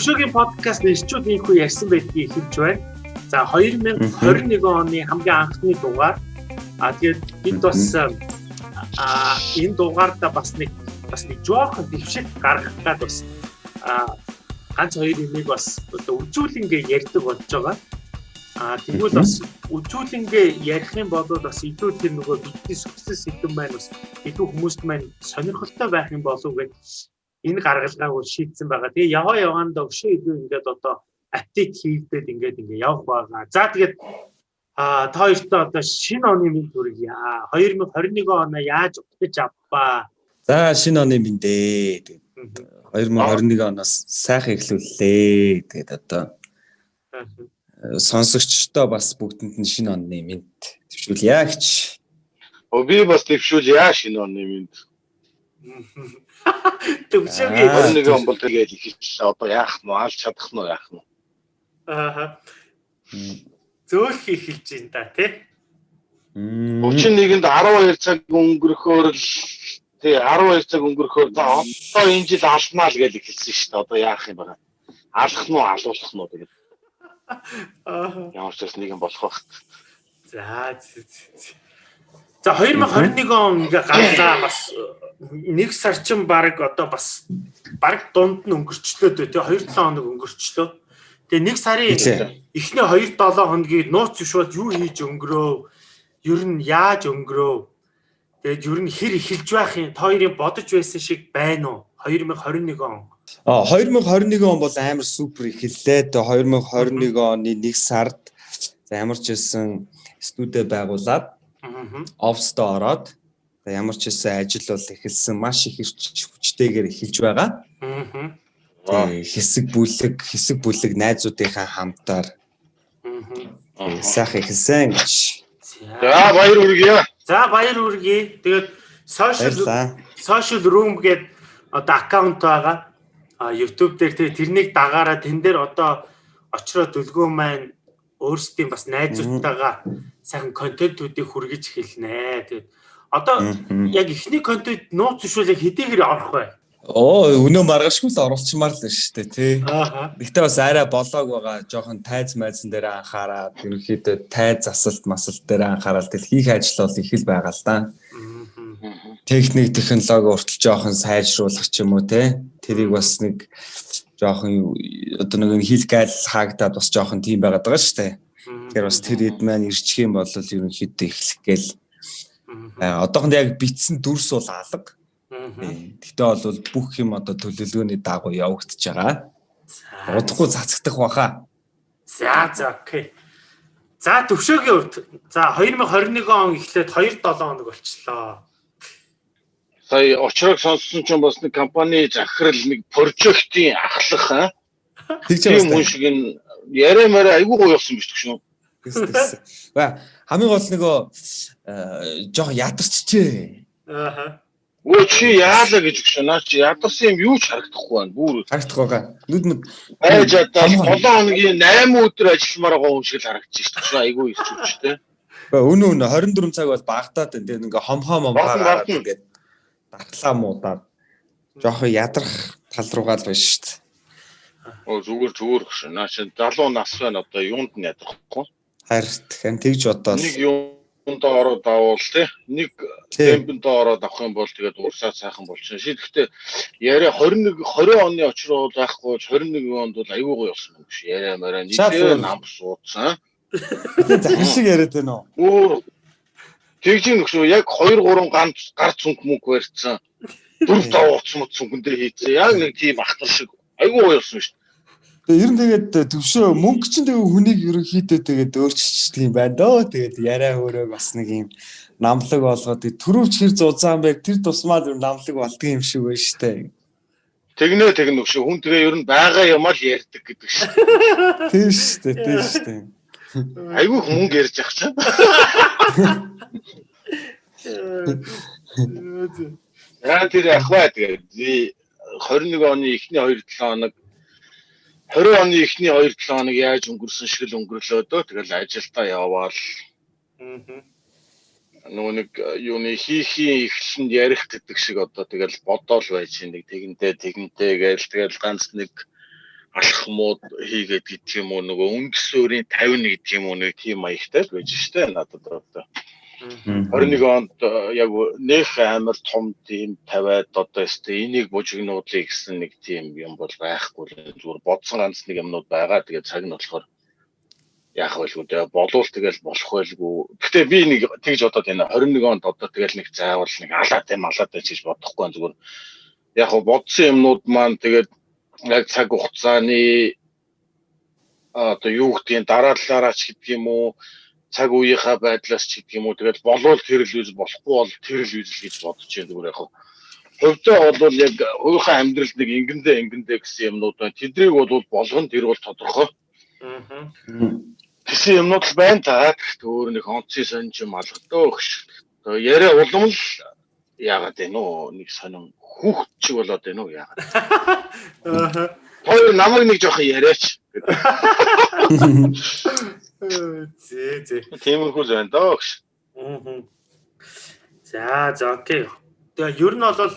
төвшөөгийн подкаст нэрчүүд ийхүү ярьсан байдгийг хэлж байна. За 2021 оны хамгийн анхны дугаар. А тэгээд бид бас а энэ дугаарда бас нэг бас нэг жоохон дэвшил гаргах гад бас а ганц хоёр юмыг бас одоо үжүүлэнгээ ярьдаг болж байгаа. А тэгвэл бас үжүүлэнгээ ярих юм бол бас илүү тэр нөгөө бидний сүхсэн сэдвэн маань бас илүү хүмүүст маань сонирхолтой байх юм болов гэж энэ гаргалгааг шийдсэн байгаа. Тэгээ яваа яваанд өгшөө илүү ингээд одоо апдейт хийгдээд ингээд ингээд явах байгаа. За тэгээд а та хоёртоо одоо шинэ оны минь төргийа. 2021 оноо яаж утгаж авбаа. За шинэ оны минь дээ. Тэгээд 2021 оноос сайхан эхлүүллээ. Тэгээд одоо сонсогчдоо бас бүгдэнд нь шинэ оны минь төвшүүлье гэж. О би бас төвшүүлье шинэ оны минь. Төвшөөгийн 21 он бол тэгээд ихэлээ. Одоо яах нь алж чадах нь яах нь. Аа. Зөөх эхэлж байна да тий. 31-нд 12 цаг өнгөрөхөөр л тий 12 цаг өнгөрөхөөр за одоо энэ жил алднаа л гэж хэлсэн шүү дээ. Одоо яах юм бэ? Алах нь уу, алуулах нь уу тэгээд. Аа. Ямар ч бас нэг юм болох байх. За За 2021 он ингээ гарлаа бас нэг сарчин баг одоо бас баг дунд нь өнгөрчлөө дээ тий 2 7 хоног өнгөрчлөө. Тэгээ нэг сарын эхний 2 7 хоногийг нууц зөвшөөрөд юу хийж өнгөрөө? Ер нь яаж өнгөрөө? Тэгээд ер нь хэр эхэлж байх юм? Та хоёрын бодож байсан шиг байна уу? 2021 он. А 2021 он бол амар супер эхэллээ. Тэгээ 2021 оны 1 сард ямар ч хэлсэн студид байгуулад офстоо ороод ямар ч хэсэг ажил бол эхэлсэн маш их хүчтэйгээр эхэлж байгаа. Хэсэг бүлэг хэсэг бүлэг найзуудынхаа хамтаар сайхан эхэлсэн гэж. За баяр хүргэе. За баяр хүргэе. Тэгээд social social room гэдэг одоо аккаунт байгаа. А YouTube дээр тэгээ тэрнийг дагаараа тэн дээр одоо очроо дүлгөө маань өөрсдийн бас найзуудтайгаа сайхан контентуудыг хүргэж эхэлнэ. Тэгээд одоо яг ихний контент нууц зөвшөөрөл хэдийгээр орох вэ? Оо өнөө маргашгүй л оруулчмаар л шүү дээ тий. Гэхдээ бас арай болоог байгаа. Жохон тайз майзан дээр анхаараад ерөнхийдөө тайз засалт масалт дээр анхаарал тэл хийх ажил бол их л байгаа л да. Техник технологи уртл жоохон сайжруулах ч юм уу те. Тэрийг бас нэг жоохон одоо нэг хил гайл хаагдаад бас жоохон тийм байгаад байгаа шүү дээ. Тэгэхээр бас тэр хэд маань ирчих юм бол ерөнхийдөө эхлэх гээл. Одоохонд яг битсэн дүрс бол алга. Гэтэ бол бүх юм одоо төлөвлөгөөний дагуу явагдаж байгаа. Удахгүй цацагдах баха. За за окей. За төвшөөгийн хувьд за 2021 он эхлээд 2 7 хоног болчлоо сая очрог сонссон ч бас нэг компани захирал нэг прожектын ахлах аа. Тийм хүн шиг энэ яриа мараа айгүй гоё болсон биш гэж шүү. Ба хамгийн гол нөгөө жоох ядарчжээ. Ааха. Өө чи яалаа гэж өгшөө наа чи ядарсан юм юу ч харагдахгүй байна. Бүр харагдахгүй байгаа. Нүд мэд байж одоо 7 хоногийн 8 өдөр ажилламаар байгаа хүн шиг л харагдчих шүү дээ. Айгүй ирч үчтэй. Өнөө өнөө 24 цаг бол багтаад байна. Тэгээ ингээ хом хом амхаараад ингээд дархлаа муудаад жоохон ядрах тал руугаа л байна шүү дээ. Оо зүгээр зүгээр гэж наа чи залуу нас байна одоо юунд нь ядрахгүй. Харин тэгж бодоод нэг юунд ороод авал тий нэг темпэнд ороод авах юм бол тэгээд урсаа сайхан болчихно. Шийдэхдээ яриа 21 20 оны очроо байхгүй 21 онд бол аюу гой болсон юм биш. Яриа мараа нийлээ нам суудсан. Захин шиг яриад байна уу? Тэгж нөхшөө яг 2 3 ганц гар цүнх мөнгө барьцсан. Дөрв тав уц мөц цүнхэндээ хийцээ. Яг нэг тийм ахтар шиг гоё болсон шүү ер нь тэгээд төвшөө мөнгө чинь тэгээ хүнийг ерөнхийдөө тэгээд өөрчилчихдэг юм байна дөө. Тэгээд яриа хөөрөө бас нэг юм намлаг болгоод төрөвч хэр зузаан байг тэр тусмаа зүр намлаг болдго юм шиг байна шүү дээ. Тэгнэ тэгнэ өгшөө хүн тэгээ ер нь байгаа юм аа л ярьдаг гэдэг шүү. Тийм шүү дээ. Тийм шүү дээ. Айгүй мөнгө ярьж ах чинь. Яа тэр ахваа тэгээд 21 оны эхний 2 7 хоног 20 оны эхний 2 7 хоног яаж өнгөрсөн шиг л өнгөрлөө дөө тэгэл ажилдаа яваал. Нөгөө нэг юуны хийхийн эхлэнд ярих гэдэг шиг одоо тэгэл бодоол байж нэг тэгэнтэй тэгэнтэй гээл тэгэл ганц нэг алхмууд хийгээд гэдэг юм уу нөгөө өнгөсөөрийн 50 гэдэг юм уу нэг тийм маягтай л байж штэ надад одоо 21 онд э, яг нэх амар том тийм тавиад одоо өстө энийг бужигнуулъя гэсэн нэг тийм юм бол байхгүй л зүгээр бодсон ганц нэг юмнууд байгаа. Тэгээд цаг нь болохоор яах байлгүй дээ болвол тэгэл болох байлгүй. Гэтэ би нэг тэгж бодоод байна. 21 онд одоо тэгэл нэг заавал нэг алаад юм алаад байж гэж бодохгүй зүгээр яг бодсон юмнууд маань тэгээд яг цаг хугацааны одоо юу гэдгийг дараалалаараач гэдэг юм уу цаг үеийнхаа байдлаас ч гэдэг юм уу тэгэл болвол тэр л үйл болохгүй бол тэр л үйл гэж бодож байна зүгээр яг хувьдаа бол яг өөрийнхөө амьдралд нэг ингэндээ ингэндээ гэсэн юмнууд байна. Тэдрийг бол болгон тэр бол тодорхой. Аа. Гэсэн юмнууд л байна та. Өөр нэг онцгой сонж юм алгадөө өгш. Яриа улам л яагаад вэ нөө нэг сонин хүүхд чиг болоод байна уу яагаад. Аа. Хоёр намайг нэг жоохон яриач. Зээ зээ. Тиймэрхүү л байна доо гэж. Аа. За за окей. Тэгээ ер нь бол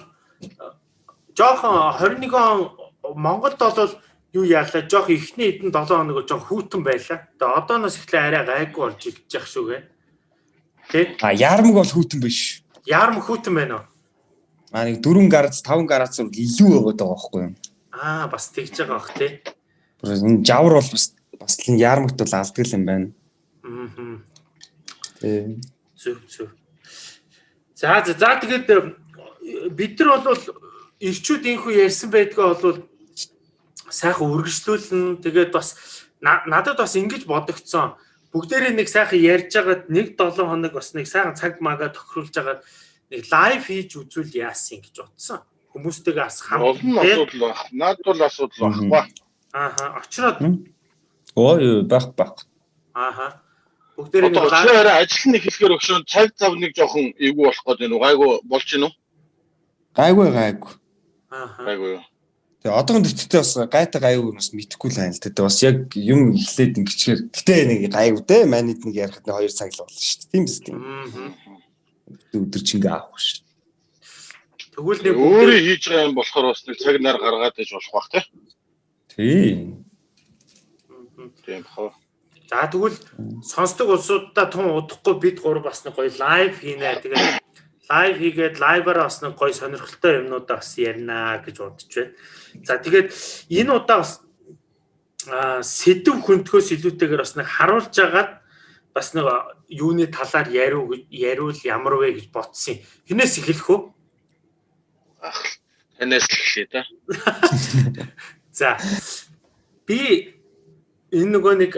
жоохон 21 он Монголд бол юу яалаа жоох ихний эдэн 7 хоног жоох хүүтэн байлаа. Тэгээ одооноос эхлээ арай гайгүй болж ирж шүү гэ. Тэ? А яармаг бол хүүтэн биш. Яармаг хүүтэн байна уу? А нэг 4 гарц 5 гарц илүү байгаа байхгүй юу? Аа бас тэгж байгаа бах тий. Энэ жавар бол бас бас л яармагт бол алддаг юм байна. Аа. Тийм. Зөв зөв. За за за тэгээд э, бид нар бол ирчүүд инхүү ярьсан байдгаа бол сайхан үргэлжлүүлнэ. Тэгээд бас надад бас ингэж бодогцсон. Бүгдээрээ нэг сайхан ярьж байгаад нэг 7 хоног бас нэг сайхан цаг магаа тохируулж байгаад нэг лайв хийж үзүүл яасан гэж бодсон. Хүмүүстэйгээ бас хам. Олон асуудал баг. Наад бол асуудал баггүй. Ааха. Очроод Оо юу байх байх. Ааха. Бүгдээр нэг очроо ажил нь хэлэхээр өгшөн цаг зав нэг жоохон эвгүй болох гээд байна уу? Гайгүй болж гинүү? Гайгүй гайгүй. Ааха. Гайгүй юу? Тэгээ одоогийн дэвтэртэй бас гайтай гайгүй бас мэдхгүй л байна л дээ. Бас яг юм эхлээд ингэчээр гэтээ нэг гайгүй дээ. Манайд нэг ярихад нэг 2 цаг л болно шүү дээ. Тийм биз тийм. Өдөр чингээ аахгүй шүү. Тэгвэл нэг өөрөө хийж байгаа юм болохоор бас нэг цаг нар гаргаад иж болох бах тий. Тийм. Тийм хоо. За тэгвэл сонсдог улсуудаа тун удахгүй бид гур бас нэг гоё лайв хийнэ. Тэгээд лайв хийгээд лайваараа бас нэг гоё сонирхолтой юмнуудаа бас ярина гэж бодож байна. За тэгээд энэ удаа бас сэдв хөнтгөөс илүүтэйгээр бас нэг харуулж агаад бас нэг юуны талаар яриу яриул ямар вэ гэж бодсон. Хинээс эхлэх үү? Танаас эхлэе та. За би энэ нөгөө нэг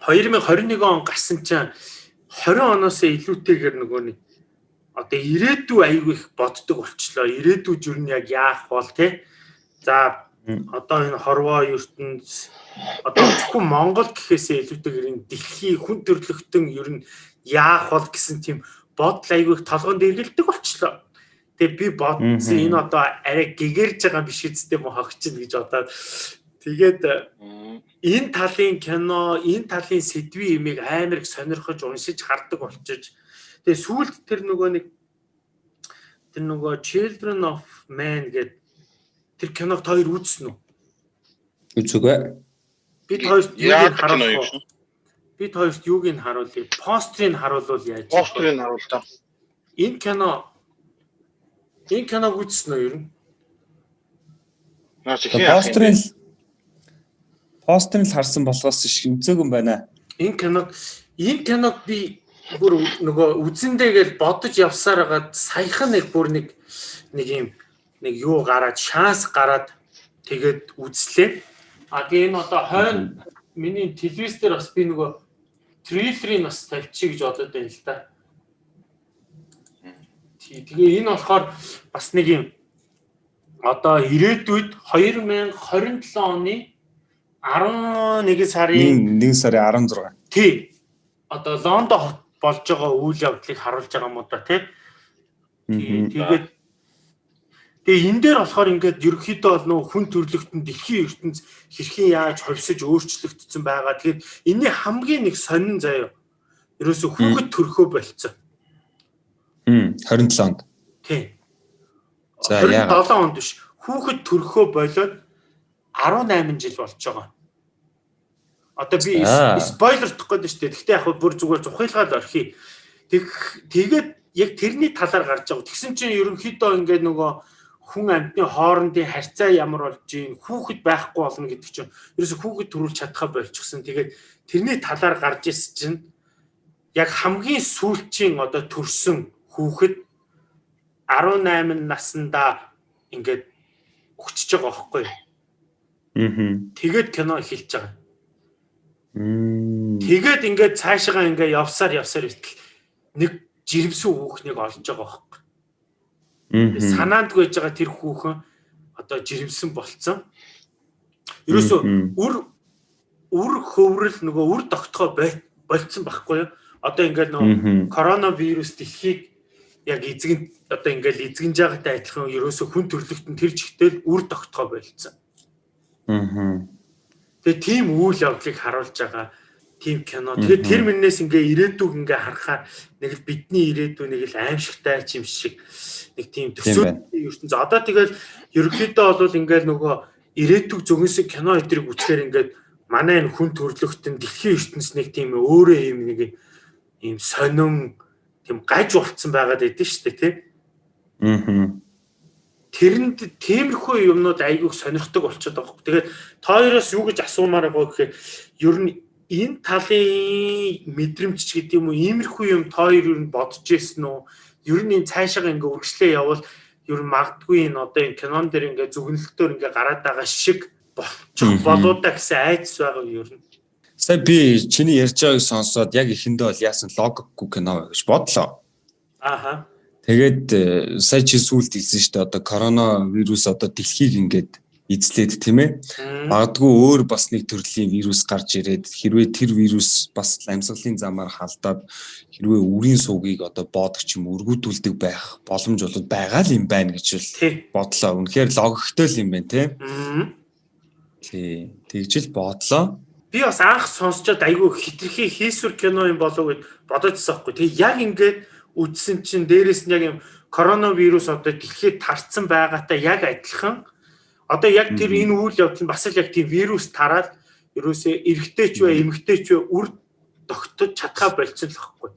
2021 он гарсан чинь 20 оноос илүүтэйгээр нөгөө нэг одоо ирээдүй аягүй их боддог болчлоо. Ирээдүй жир нь яг яах бол те. За одоо энэ хорвоо ертөнд одоо зөвхөн Монгол гэхээсээ илүүтэйгээр энэ дэлхийн хүн төрлөختөн ер нь яах бол гэсэн тийм бодол аягүй их толгонд эргэлдэг болчлоо. Тэгээ би бодсон энэ одоо арай гэгэрж байгаа биш үсттэй мөн хогчин гэж бодоод Тэгээд энэ талын кино, энэ талын сэдвийн имийг амар их сонирхож уншиж хардаг болчиж тэгээ сүүлд тэр нөгөө нэг тэр нөгөө Children of Man гэдэг тэр киног хоёр үзсэн үү? Үзэгүй. Бид хоёрт юуг харуулах Бид хоёрт юуг нь харуулъя? Пострийг харуулвал яаж? Пострийг харуул та. Энэ кино энэ киног үзсэн үү ер нь? Наач хин пострийг постерыг харсан болохоос шимцээгэн байна. Энэ киног энэ киног би бүр нөгөө үзэндээ гэж бодож явсаар хагаад саяхан нэг бүр нэг нэг юм нэг юу гараад шанс гараад тэгээд үзлээ. А тэгээ энэ одоо хойно миний телевиз дээр бас би нөгөө трейлерыг бас тавьчих гэж бодод байна л да. Тэгээ энэ болохоор бас нэг юм одоо ирээдүйд 2027 оны 11 сарын 1 сарын 16. Тий. Одоо Лондон хот болж байгаа үйл явдлыг харуулж байгаа уу да тий. Тэгээд Тэгээ энэ дээр болохоор ингээд ерөнхийдөө бол нөө хүн төрлөختөнд дэлхийн ертөнц хэрхэн яаж хувьсаж өөрчлөгдсөн байгаа. Тэгээд энэний хамгийн нэг сонин заяа. Ерөөсө хүүхэд төрхөө болцсон. Хм 27 онд. Тий. За яагаад 7 онд биш. Хүүхэд төрхөө болоод 18 жил болж байгаа. Одоо би спойлер тох гээд шүү дээ. Гэхдээ яг бүр зүгээр зухилгаал орхий. Тэг тэгээд яг тэрний талаар гарч байгаа. Тэгсэн чинь ерөнхийдөө ингээд нөгөө хүн амьтны хоорондын харьцаа ямар болж ийн хүүхэд байхгүй болно гэдэг чинь ерөөсө хүүхэд төрүүлж чадхаа болчихсон. Тэгээд тэрний талаар гарч ирсэн чинь яг хамгийн сүүлчийн одоо төрсөн хүүхэд 18 наснда ингээд өгчөж байгаа байхгүй? Аа. Тэгээд кино эхэлж байгаа. Тэгээд ингээд цаашаа ингээд явсаар явсаар итэл нэг жирэмсэн хүүхнийг олж байгаа байхгүй. Аа. Санаанд гүйж байгаа тэр хүүхэн одоо жирэмсэн болцсон. Ерөөсөө үр үр хөврөл нөгөө үр тогтгоо болцсон байхгүй юу? Одоо ингээд нөгөө коронавирус дэлхийг яг эзэгэн одоо ингээл эзэгнж байгаатай адилхан ерөөсө хүн төрлөختөн тэр чигтэл үр тогтгоо болцсон. Аа. Тэгээ тийм үйл явдлыг харуулж байгаа тийм кино. Тэгээ тэр мөрнээс ингээ ирээдүг ингээ харахаар нэг л бидний ирээдүй нэг л аимшигтай юм шиг нэг тийм төсөө ертөнц. Одоо тэгэл ерөнхийдөө бол ингээл нөгөө ирээдүг зөвхөнсөг кино өдрийг үзэхээр ингээд манай энэ хүн төрлөختөн дэлхийн ертөнц нэг тийм өөрөө юм нэг юм сонин тийм гаж болцсон байгаад байдсан шүү дээ тий. Аа. Тэрэнд тиймэрхүү юмнууд айгүйх сонирхдаг болчиход байгаа. Тэгээд тооёроос юу гэж асуумаар байгаа гэхээр ер нь энэ талын мэдрэмж ч гэдэг юм уу иймэрхүү юм тооёр ер нь бодож ирсэн үү? Ер нь энэ цаашаа ингээ үргэлжлээ явал ер нь магадгүй энэ одоо энэ кинон дээр ингээ зүгнэлтөөр ингээ гараад байгаа шиг болчих болоо да гэсэн айдас байгаа ер нь. Сая би чиний ярьж байгааг сонсоод яг ихэндээ бол яасан логикгүй кино гэж бодлоо. Ааха. Тэгээд э, сая чи сүулт хэлсэн шүү дээ одоо коронавирус одоо дэлхийг ингээд эзлээд тийм ээ. Магадгүй өөр бас нэг төрлийн вирус гарч ирээд хэрвээ тэр вирус бас амьсгалын замаар халдаад хэрвээ үрийн суугийг одоо боодох юм өргүүдүүлдэг байх боломж бол байгаа л юм байна гэж бол бодлоо. Үнэхээр логиктой л юм байна тийм. Тий. Тэгжил бодлоо би бас анх сонсчод айгүй хитрхи хийсвэр кино юм болов гэд бодоодсон байхгүй. Тэгээ яг ингээд үдсэн чинь дээрэс нь яг юм коронавирус одоо дэлхийд тарцсан байгаатай яг адилхан. Одоо яг тэр энэ үйл явдал нь бас л яг тийм вирус тараад ерөөсөө эргэтэй ч бай эмгтэй ч бай үр тогтож чадхаа болцсон л байхгүй.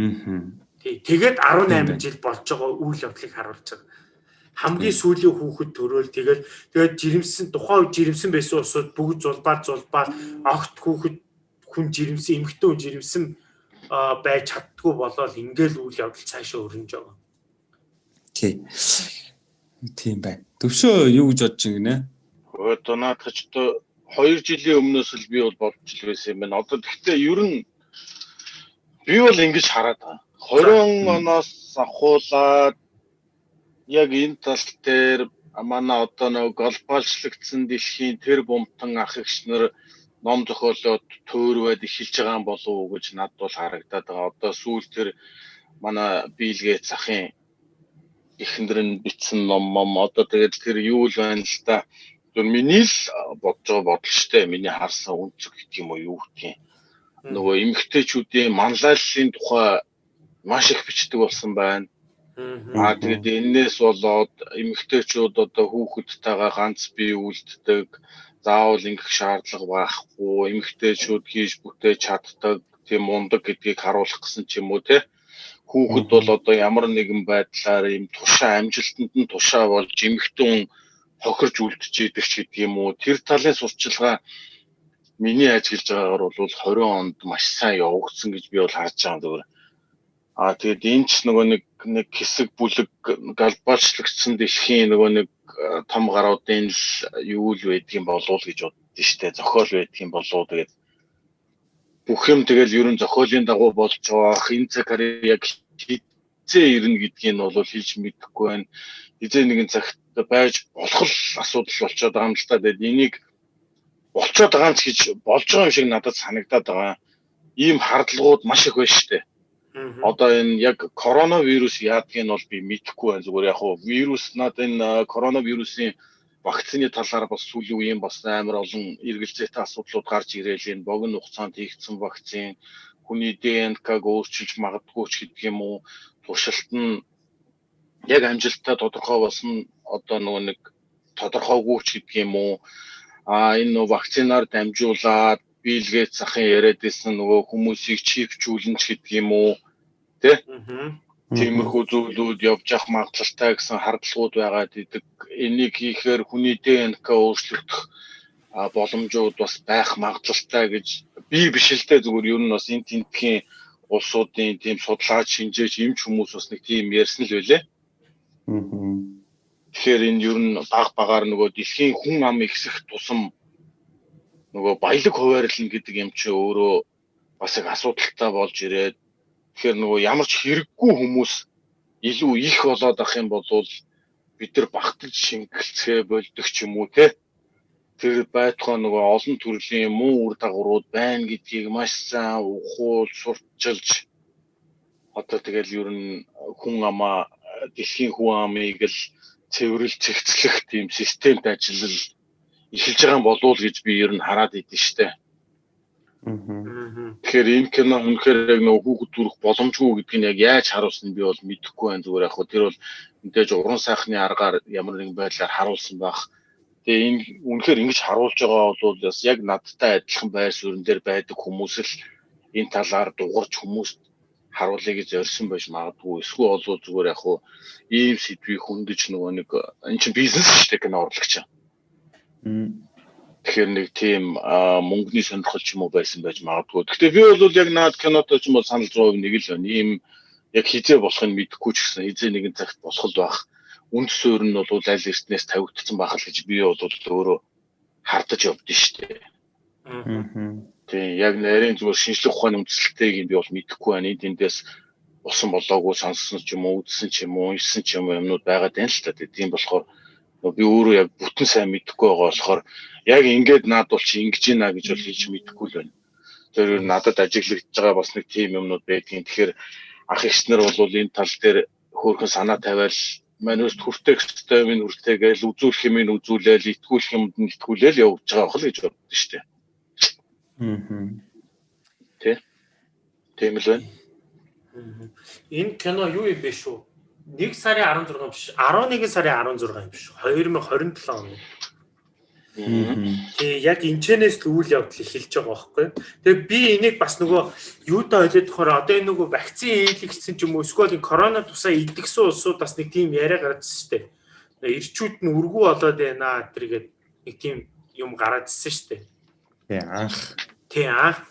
Аа. Тэгээд 18 жил болж байгаа үйл явдлыг харуулж байгаа. Хамгийн сүүлийн хүүхэд төрөөл тэгэл тэгээд жирэмсэн тухайн үед жирэмсэн байсан усуд бүгд зулбаар зулбаар огт хүүхэд хүн жирэмсэн эмэгтэй хүн жирэмсэн байж чаддгүй болоод ингээл үйл явдал цаашаа өрнөж байгаа. Тий. Тийм байна. Төвшөө юу гэж бодож байна? Одоо наадах ч одоо 2 жилийн өмнөөс л би бол бодож л байсан юм байна. Одоо тэгтээ ер нь би бол ингэж хараад байгаа. 20 оноос ахуулаад яг энэ тал дээр манай одоо нэг глобалчлагдсан дэлхийн тэр бумтан ах эгч нар ном зохиолоод төөрвэд эхэлж байгаа юм болов уу гэж надад бол харагдаад байгаа. Одоо сүүл тэр манай бийлгээ захын эхнэр нь бичсэн ном мом одоо тэгээд тэр юу л байна л та. Тэр миний л бодож байгаа бодол штэ. Миний харсан үнцэг гэх юм уу юу гэх юм. Нөгөө эмгтээчүүдийн манлайллын тухай маш их бичдэг болсон байна. Аа тэгээд энээс болоод эмэгтэйчүүд одоо хүүхэдтэйгээ ганц бие үлддэг заавал ингэх шаардлага байхгүй эмэгтэйчүүд хийж бүтээж чаддаг тийм мундаг гэдгийг харуулах гэсэн ч юм уу те? Хүүхэд бол одоо ямар нэгэн байдлаар ийм тушаа амжилтанд нь тушаа болж эмэгтэн хохирж үлдчихэд ч гэдэг юм уу. Тэр талын сурчилгаа миний ажиглаж байгаагаар бол 20 онд маш сайн явагдсан гэж би бол харж байгаа зүгээр А тэгээд энэ ч нөгөө нэг нэг хэсэг бүлэг глобалчлагдсан дэлхийн нөгөө нэг том гаруудын л юу л байдгийн болов гэж боддоо штэ зохиол байдгийн болов тэгээд бүх юм тэгэл ерөн зохиолын дагуу болж байгаа энэ цаг яг хизээ ирнэ гэдгийг нь бол хэлж мэдэхгүй байна. Хизээ нэгэн цагт байж болох л асуудал болчиход байгаа юм л та. Тэгээд энийг болчиход байгаа ч гэж болж байгаа юм шиг надад санагдаад байгаа. Ийм хардлагууд маш их байна штэ Одоо энэ яг коронавирус яадгийг нь бол би мэдэхгүй байна. Зүгээр яг хуу вирус над энэ коронавирусын вакцины талаар бас сүүлийн үеийн бас амар олон эргэлзээтэй асуудлууд гарч ирээл энэ богино хугацаанд хийгдсэн вакцин хүний ДНК-г өөрчилж магадгүй ч гэдэг юм уу туршилт нь яг амжилттай тодорхой болсон одоо нөгөө нэг тодорхойгүй ч гэдэг юм уу а энэ вакцинаар дамжуулаад бийлгээд захын яриад байсан нөгөө хүмүүсийг чипжүүлэн ч гэдэг юм уу тий тиймэрхүү зүйлүүд явж явах магадлалтай гэсэн хардлагууд байгаа гэдэг. Энийг хийхээр хүний ДНК өөрчлөгдөх боломжууд бас байх магадлалтай гэж би биш л дээ зүгээр ер нь бас энэ тентхийн улсуудын тийм судлаач шинжээч эмч хүмүүс бас нэг тийм ярьсан л байлээ. Тэгэхээр энэ ер нь баг багаар нөгөө дэлхийн хүн ам ихсэх тусам нөгөө баялаг хуваарлна гэдэг юм чи өөрөө бас их асуудалтай болж ирээд тэгэхээр нөгөө ямар ч хэрэггүй хүмүүс илүү их болоод ах юм бол бид нар багтаж шингэлцгээ болдог ч юм уу те? Тэр байтугай нөгөө олон төрлийн муу үр дагаврууд байна гэдгийг маш сайн ухуул сурчилж одоо тэгэл ер нь хүн амаа дэлхийн хүн амыг л цэвэрлж цэгцлэх тийм системд ажиллал эхэлж байгаа болов уу гэж би ер нь хараад идэв штэ. Тэгэхээр энэ кино үнэхээр яг нөгөө хүүхэд төрөх боломжгүй гэдг нь яг яаж харуулсан би бол мэдэхгүй байна зүгээр яг хөө тэр бол мэдээж уран сайхны аргаар ямар нэгэн байдлаар харуулсан байх. Тэгээ энэ үнэхээр ингэж харуулж байгаа бол бас яг надтай адилхан байр суурин дээр байдаг хүмүүс л энэ талаар дуурч хүмүүст харуулъя гэж зорьсон байж магадгүй. Эсвэл бол зүгээр яг хөө ийм сэдвийг хөндөж нөгөө нэг энэ чинь бизнес шүү дээ кино урлагч. Тэгэхээр нэг тийм мөнгөний сонирхол ч юм уу байсан байж магадгүй. Гэхдээ би бол яг наад кинотой ч юм бол санал 100% нэг л байна. Ийм яг хизээ болохыг мэдэхгүй ч гэсэн хизээ нэгэн цагт босгол байх. Үнд суурь нь бол аль эртнээс тавигдсан байх л гэж би бол өөрөө хардаж явдсан шүү дээ. Тийм яг нарийн зүгээр шинжлэх ухааны үндэслэлтэйг би бол мэдэхгүй байна. Эндээс усан болоогүй сонссон ч юм уу, үзсэн ч юм уу, уншсан ч юм уу юмнууд байгаад байна л та. Тийм болохоор би өөрөө яг бүтэн сайн мэдэхгүй байгаа болохоор яг ингээд наадвал чи ингэж ийна гэж бол хийж мэдэхгүй л байна. Тэр надад ажиглагдж байгаа бас нэг тийм юмнууд байдгийн. Тэгэхээр ах ихснэр бол энэ тал дээр хөөрхөн санаа тавиал манайс хүртэх хэвээр минь хүртэгээл үзүүлэх юм ин үзүүлээл итгүүлэх юмд нь итгүүлээл явж байгаа хөл гэж боддоо шүү дээ. Аа. Тэ. Тийм л байна. Энэ кино юу юм бэ шүү? 1 сарын 16 биш 11 сарын 16 юм биш 2027 он. Тэгээ яг энэчнээс л үйл явдал эхэлж байгаа байхгүй. Тэгээ би энийг бас нөгөө юудаа ойлоод тохоор одоо энэ нөгөө вакцин ээлэгдсэн ч юм уу эсвэл корона тусаа идэгсэн улсууд бас нэг тийм яриа гаргадсан шүү дээ. Ирчүүд нь үргүү болоод байна тэргээд нэг тийм юм гараадсэн шүү дээ. Тий анх. Тий анх.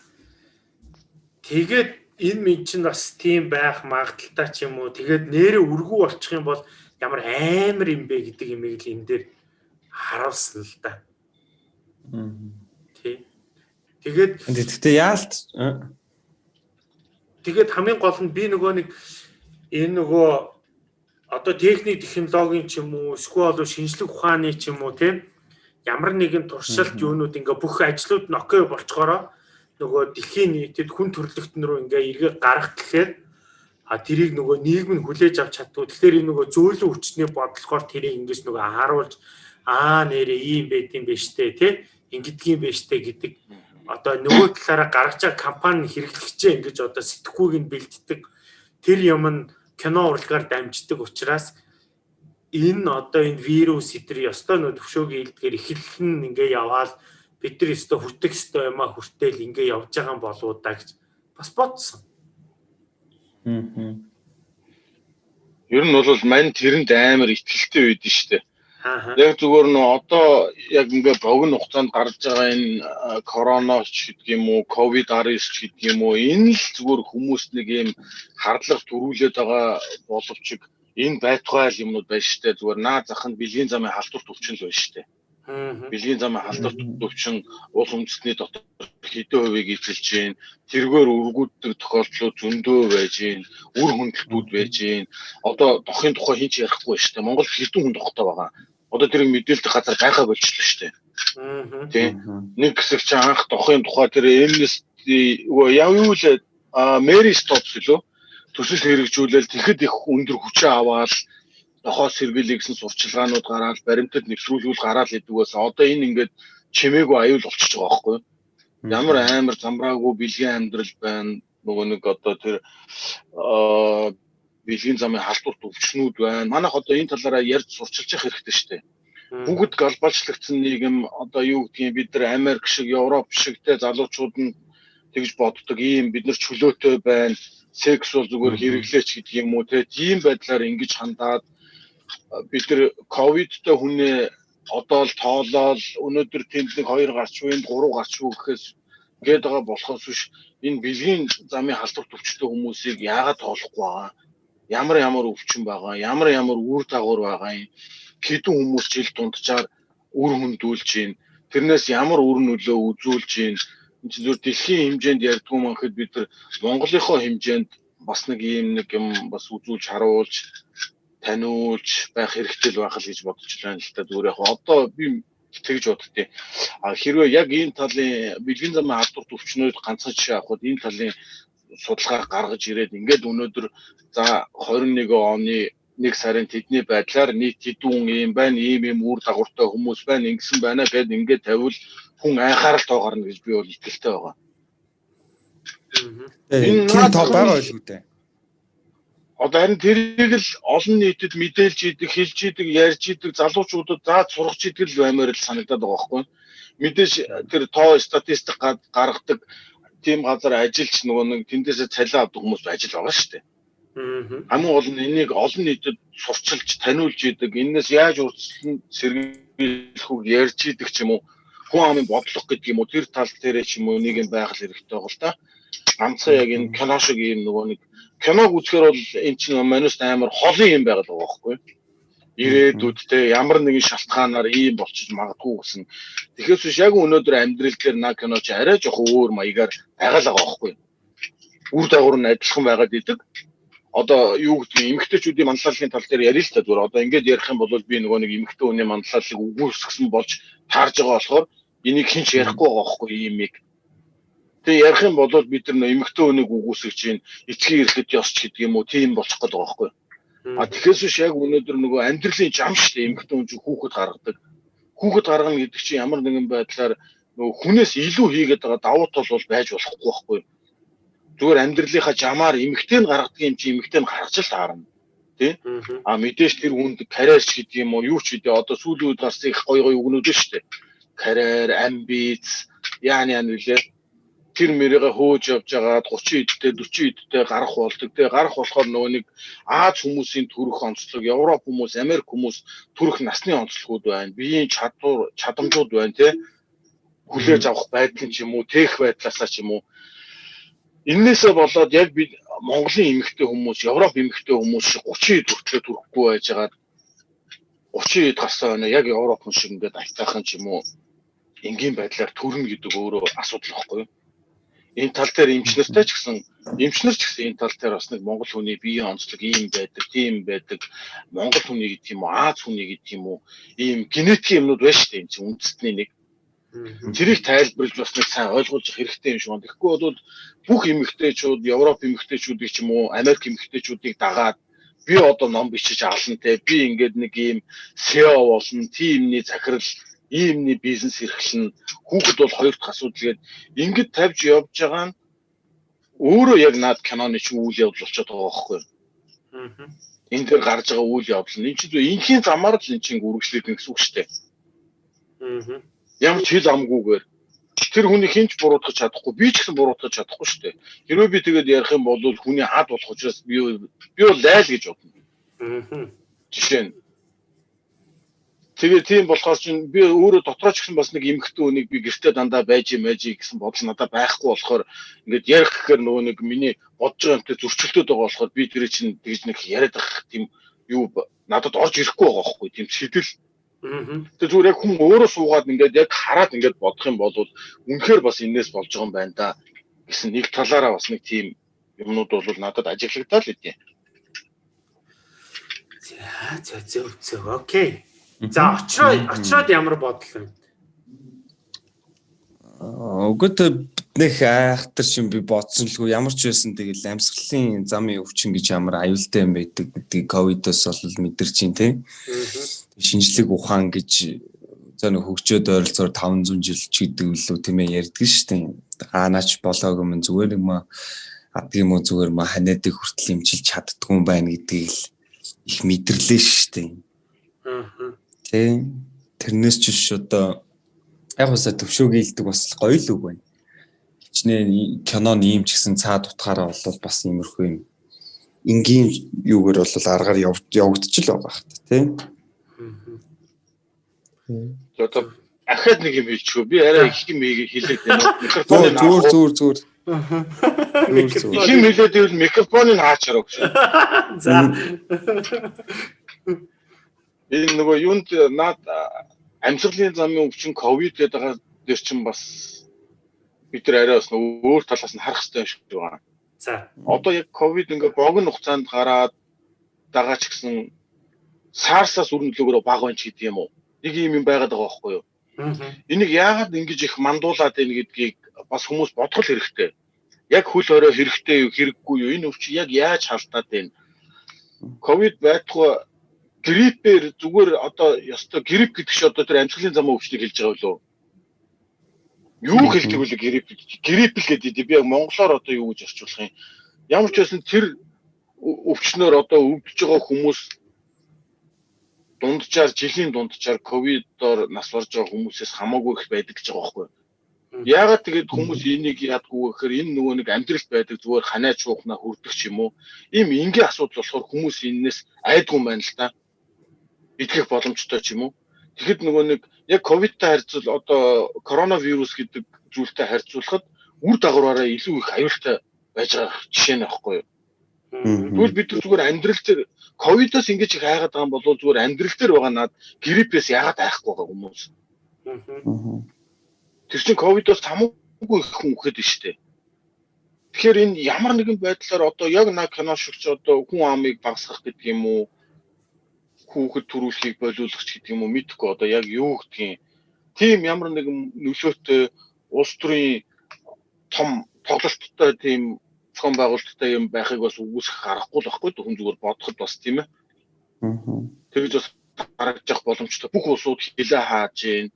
Тэгээд энэ минь чинь бас тийм байх магадaltaй ч юм уу. Тэгээд нэрээ өргүү болчих юм бол ямар амар юм бэ гэдэг юмыг л энэ дээр харуулсан л да. Тий. Тэгээд тэгтээ яалт Тэгээд хамгийн гол нь би нөгөө нэг энэ нөгөө одоо техник технологийн ч юм уу эсвэл шинжлэх ухааны ч юм уу тийм ямар нэгэн туршилт юунууд ингээ бүх ажлууд нь окей болцохороо нөгөө дэлхийн нийтэд хүн төрлөختн рүү ингээ эргээ гарах гэхээр а тэрийг нөгөө нийгэм нь хүлээж авч чаддгүй. Тэгэхээр энэ нөгөө зөөлөн хүчний бодлохоор тэрийг ингэж нөгөө харуулж аа нэрээ ийм байт юм биш үү те ингэдгийм биш үү гэдэг одоо нөгөө талаараа гаргаж байгаа компани хэрэглэгчээ ингэж одоо сэтгхүүг нь бэлддэг тэр юм нь кино урлагаар дамждаг учраас энэ одоо энэ вирус эдэр ёстой нөө төвшөөгийн илдгээр эхлэл нь ингээ яваал бид нар өстө хүртэх өстө юм а хүртэл ингээ явж байгаа юм болоо да гэж бас бодсон. Аа. Ер нь бол мань тэрэнд амар ихтэлтэй үед нь штэ. Яг зүгээр нөө одоо яг ингээ богино хугацаанд гарч байгаа энэ корона ч гэдэг юм уу, ковид 19 ч гэдэг юм уу, энэ л зүгээр хүмүүст нэг юм хардлага төрүүлээд байгаа боловч энэ байтугай юмнууд байна штэ. Зүгээр наа захын бэлгийн замын халдварт өвчин л байна штэ. Аа бэлгийн замын халдварт төвчин уул үндэстний дотор хэдэн хувийг эзэлж гин тэргээр өргүүддэг тохиолдлууд зөндөө байж гин үр хөндлөлтүүд байж гин. Одоо дохын тухай хинч ярихгүй шүү дээ. Монгол хэдэн хүн дохтой байгаа? Одоо тэрийг мэдээлдэг газар байхаа болчихлоо шүү дээ. Тийм нэг хэсэг чи анх дохын тухай тэр Amnesty яв юу л Мэри Стопс лөө төсөл хэрэгжүүлэл тэгэхэд их өндөр хүчээ аваад нохоос сэргийлээ гэсэн сурчлагаанууд гараад баримтад нэвтрүүлгүүл гараад идэг байсан. Одоо энэ ингээд чимээгүй аюул болчихж байгаа байхгүй? Ямар амар замбраагүй бэлгийн амьдрал байна. Нөгөө нэг одоо тэр бэлгийн замын халдварт өвчнүүд байна. Манайх одоо энэ талаараа ярьж сурчилж явах хэрэгтэй шүү дээ. бүгд глобалчлагдсан нийгэм одоо юу гэдгийг бид нар Америк шиг Европ шигтэй залуучууд нь тэгж боддог ийм бид нар чөлөөтэй байна секс бол зүгээр хэрэглээч гэдэг юм уу те тийм байдлаар ингэж хандаад бид нар ковидтой хүнээ одоо л тоолоод өнөөдөр нэг хоёр гарч буй, гурав гарч буй гэхээс гээд байгаа болохоос биш. Энэ бэлгийн замын халдвар төвчтэй хүмүүсийг яагаад тоолохгүй байгаа? Ямар ямар өвчин байгаа? Ямар ямар үр дагавар байгаа юм? Хэдэн хүмүүс жил дунджаар үр хөндүүлж байна? Тэрнээс ямар үр нөлөө үзүүлж байна? Энэ зөв дэлхийн хэмжээнд ярьдгүй манхэд бид нар Монголынхоо хэмжээнд бас нэг ийм нэг юм бас үзүүлж харуулж таниулж байх хэрэгтэй л байх л гэж бодож байна л та зүгээр яг одоо би тэгж боддتي. А хэрвээ яг энэ талын бэлгийн замын халдвар төвчнүүд ганцхан жишээ авахд энэ талын судалгаа гаргаж ирээд ингээд өнөөдөр за 21 оны нэг сарын тэдний байдлаар нийт хэдүүн юм байна, ийм ийм үр дагавартай хүмүүс байна, ингэсэн байна гэд ингээд тавил хүн анхаарал тоогарна гэж би бол итгэлтэй байгаа. Энэ тоо байгаа шүү дээ одоо харин тэрийг л олон нийтэд мэдээлж идэг, хэлж идэг, ярьж идэг залуучуудад заа сургаж идэг л баймаар л санагдаад байгаа байхгүй. Мэдээж тэр тоо статистик гаргадаг тийм газар ажилч нөгөө нэг тэндээсээ цалин авдаг хүмүүс ажил байгаа шүү дээ. Хамгийн гол нь энийг олон нийтэд сурчилж, таниулж идэг, энэс яаж урьдчилан сэргийлэх үг ярьж идэг ч юм уу хүн амын бодлого гэдэг юм уу тэр тал дээрээ ч юм уу нэг юм байх хэрэгтэй байгаа л та. Ганцхан яг энэ кино шиг ийм нөгөө нэг киног үзэхээр бол эн чинь манус амар холын юм байгаад байгаа байхгүй ирээдүйд те ямар нэгэн шалтгаанаар ийм болчих магадгүй гэсэн. Тэгэхээс биш яг өнөөдөр амьдрал дээр на кино чи арай жоох өөр маягаар байгаад байгаа байхгүй. Үр дагавар нь адилхан байгаад идэг. Одоо юу гэдгийг эмгтээчүүдийн манлайлалын тал дээр ярил л та зүгээр. Одоо ингэж ярих юм бол би нөгөө нэг эмгтээ хүний манлайлалыг үгүйсгэсэн болж таарж байгаа болохоор энийг хинч ярихгүй байгаа байхгүй ийм юм Тэгээ ярих юм бол бид нар эмэгтэй хүнийг үгүйсгэж чинь эцгийн ирэхэд ёсч гэдэг юм уу тийм болчих гээд байгаа байхгүй. А тэгэхээр биш яг өнөөдөр нөгөө амьдралын зам шүү дээ эмэгтэй хүн чинь хүүхэд гаргадаг. Хүүхэд гаргана гэдэг чинь ямар нэгэн байдлаар нөгөө хүнээс илүү хийгээд байгаа давуу тал бол байж болохгүй байхгүй. Зүгээр амьдралынхаа жамаар эмэгтэй нь гаргадаг юм чинь эмэгтэй нь гаргаж л таарна тий. А мэдээж тэр хүнд карьер ч гэдэг юм уу юу ч гэдэг одоо сүүлийн үед гарсан их гоё гоё үгнүүд шүү дээ. Карьер, амбиц, яан яан үлээ тэр мэрийгээ хөөж явж байгаад 30 эдтэй 40 эдтэй гарах болдог. Тэгээ гарах болохоор нөгөө нэг Аз хүмүүсийн төрөх онцлог, Европ хүмүүс, Америк хүмүүс төрөх насны онцлогуд байна. Биеийн чадвар, чадамжууд байна тий. Хүлээж авах байдал ч юм уу, тех байдлаасаа ч юм уу. Иннээсээ болоод яг би Монголын эмэгтэй хүмүүс, Европ эмэгтэй хүмүүс шиг 30 эд хүртэл төрөхгүй байжгаад 30 эд гарсан байна. Яг Европ хүн шиг ингээд айтайхан ч юм уу энгийн байдлаар төрнө гэдэг өөрөө асуудал واخгүй юу? Энэ тал дээр эмчнэртэй ч гэсэн эмчнэр ч гэсэн энэ тал дээр бас нэг монгол хүний биеийн онцлог ийм байдаг, тийм байдаг. Монгол хүний гэдэг юм уу, Аз хүний гэдэг юм уу, ийм генетикийн юмнууд байна шүү дээ. Энэ чинь үндэстний нэг. Тэрийг тайлбарлаж бас нэг сайн ойлгуулж хэрэгтэй юм шиг байна. Тэгэхгүй бол бүх эмэгтэйчүүд, Европ эмэгтэйчүүдийг ч юм уу, Америк эмэгтэйчүүдийг дагаад би одоо ном бичиж авлаа те. Би ингээд нэг ийм SEO болно, тиймний захирал иймний бизнес эрхлэн хүүхэд бол хоёр дахь асуудал гээд ингэж тавьж явж байгаа нь өөрөө яг наад киноны чинь үйл явдал болчиход байгаа байхгүй юу. Аа. Энэ дээр гарч байгаа үйл явдал нь энэ чинь инхийн замаар л энэ чинь үргэлжлээд гэсэн үг шүү дээ. Аа. Ямар ч хэл амгүйгээр тэр хүний хинч буруутгах чадахгүй би ч гэсэн буруутгах чадахгүй шүү дээ. Хэрвээ би тэгээд ярих юм бол хүний хад болох учраас би би бол лайл гэж бодно. Аа. Жишээ нь Тэгээ тийм болохоор чинь би өөрөө дотроо ч гэсэн бас нэг эмхтэн үнийг би гэртээ дандаа байж юм байж гэсэн бодол надад байхгүй болохоор ингээд ярих гэхээр нөгөө нэг миний бодож байгаа юмтай зөрчилдөд байгаа болохоор би тэр чинь тэгж нэг яриад ах тийм юу надад орж ирэхгүй байгаа байхгүй тийм сэтэл Тэгээ зүгээр яг хүн өөрөө суугаад ингээд яг хараад ингээд бодох юм бол үнэхээр бас энэс болж байгаа юм байна да гэсэн нэг талаараа бас нэг тийм юмнууд бол надад ажиглагдаа л үгүй. За зөв зөв окей. За очроо очроод ямар бодол вэ? Өгөөд биднийх айхтар шин би бодсон л ямар ч байсан тэгэл амьсгалын замын өвчин гэж ямар аюултай юм байдаг гэдгийг ковидос бол мэдэрч чинь тий. Шинжлэх ухаан гэж за нэг хөгжөөд ойролцоогоор 500 жил ч гэдэг үлээ тийм ээ ярьдаг шүү дээ. Хаанач болоог юм зүгээр юм аа адгийн мө зүгээр ма ханиадыг хүртэл имчилж чаддгүй юм байна гэдгийг л их мэдэрлээ шүү Тий. тэрнээс ч биш одоо яг усаа төвшөөг ийдэг бас гоё л үг байна. Хичнээн кинон ийм ч гэсэн цаад утгаараа бол бас иймэрхүү юм. Энгийн юугаар бол аргаар явагдчих л байгаа хэрэг тийм. Одоо ахад нэг юм хэлчихв. Би арай их юм хэлээд байна. Микрофон зүгээр зүгээр зүгээр. Их юм хэлээд ивэл микрофоныг хаачаараа гэж. За. Энэ нөгөө юунд наад амьсгалын замын өвчин ковид гэдэг байгаа дээр чинь бас бид нар арай бас өөр талаас нь харах хэрэгтэй шиг байна. За. Одоо яг ковид ингээ богино хугацаанд гараад байгаа ч гэсэн SARS-аас өрнөлөөгөөр баг байна ч гэдэг юм уу? Нэг юм юм байгаад байгаа байхгүй юу? Энийг яагаад ингэж их мандуулаад байна гэдгийг бас хүмүүс бодгол хэрэгтэй. Яг хөл орой хэрэгтэй юу, хэрэггүй юу? Энэ өвчин яг яаж халтаад байна? Ковид байтугай гриппээр зүгээр одоо ёстой грип гэдэг чи одоо тэр амьсгалын замын өвчнийг хэлж байгаа болов юу хэлдэг вэ грип грип л гэдэг би яг монголоор одоо юу гэж орчуулах юм? Ямар ч байсан тэр өвчнөр одоо өвдөж байгаа хүмүүс дунджаар жилийн дунджаар ковидоор нас барж байгаа хүмүүсээс хамаагүй их байдаг гэж байгаа байхгүй Яагаад тэгээд хүмүүс энийг яадгүй гэхээр энэ нөгөө нэг амьдралд байдаг зүгээр ханаа чуухна хүрдэг ч юм уу. Ийм энгийн асуудал болохоор хүмүүс энэс айдгүй байна л да идэх боломжтой ч юм уу. Тэгэхэд нөгөө нэг яг ковидтай харьцуул одоо коронавирус гэдэг зүйлтэй харьцуулахад үр дагавраараа илүү их аюултай байж байгаа жишээ нь аахгүй юу. Тэгвэл бид зүгээр амьдрал дээр ковидоос ингэж их хайгаад байгаа юм бол зүгээр амьдрал дээр байгаа над гриппээс яагаад айхгүй байгаа хүмүүс. Тэр чинь ковидоос хамаагүй их хүн үхэхэд нь штэ. Тэгэхээр энэ ямар нэгэн байдлаар одоо яг на кино шигч одоо хүн амыг багасгах гэдэг юм уу хүүхэд төрүүлэхийг болиулах ч гэдэг юм уу мэдхгүй одоо яг юу гэдгийг тийм ямар нэгэн нөлөөтэй улс төрийн том тоглолттой тийм зохион байгуулалттай юм байхыг бас үгүйсэх аргагүй л байхгүй хүн зүгээр бодоход бас тийм ээ. Тэгж бас харагдах боломжтой бүх улсууд хилээ хааж гин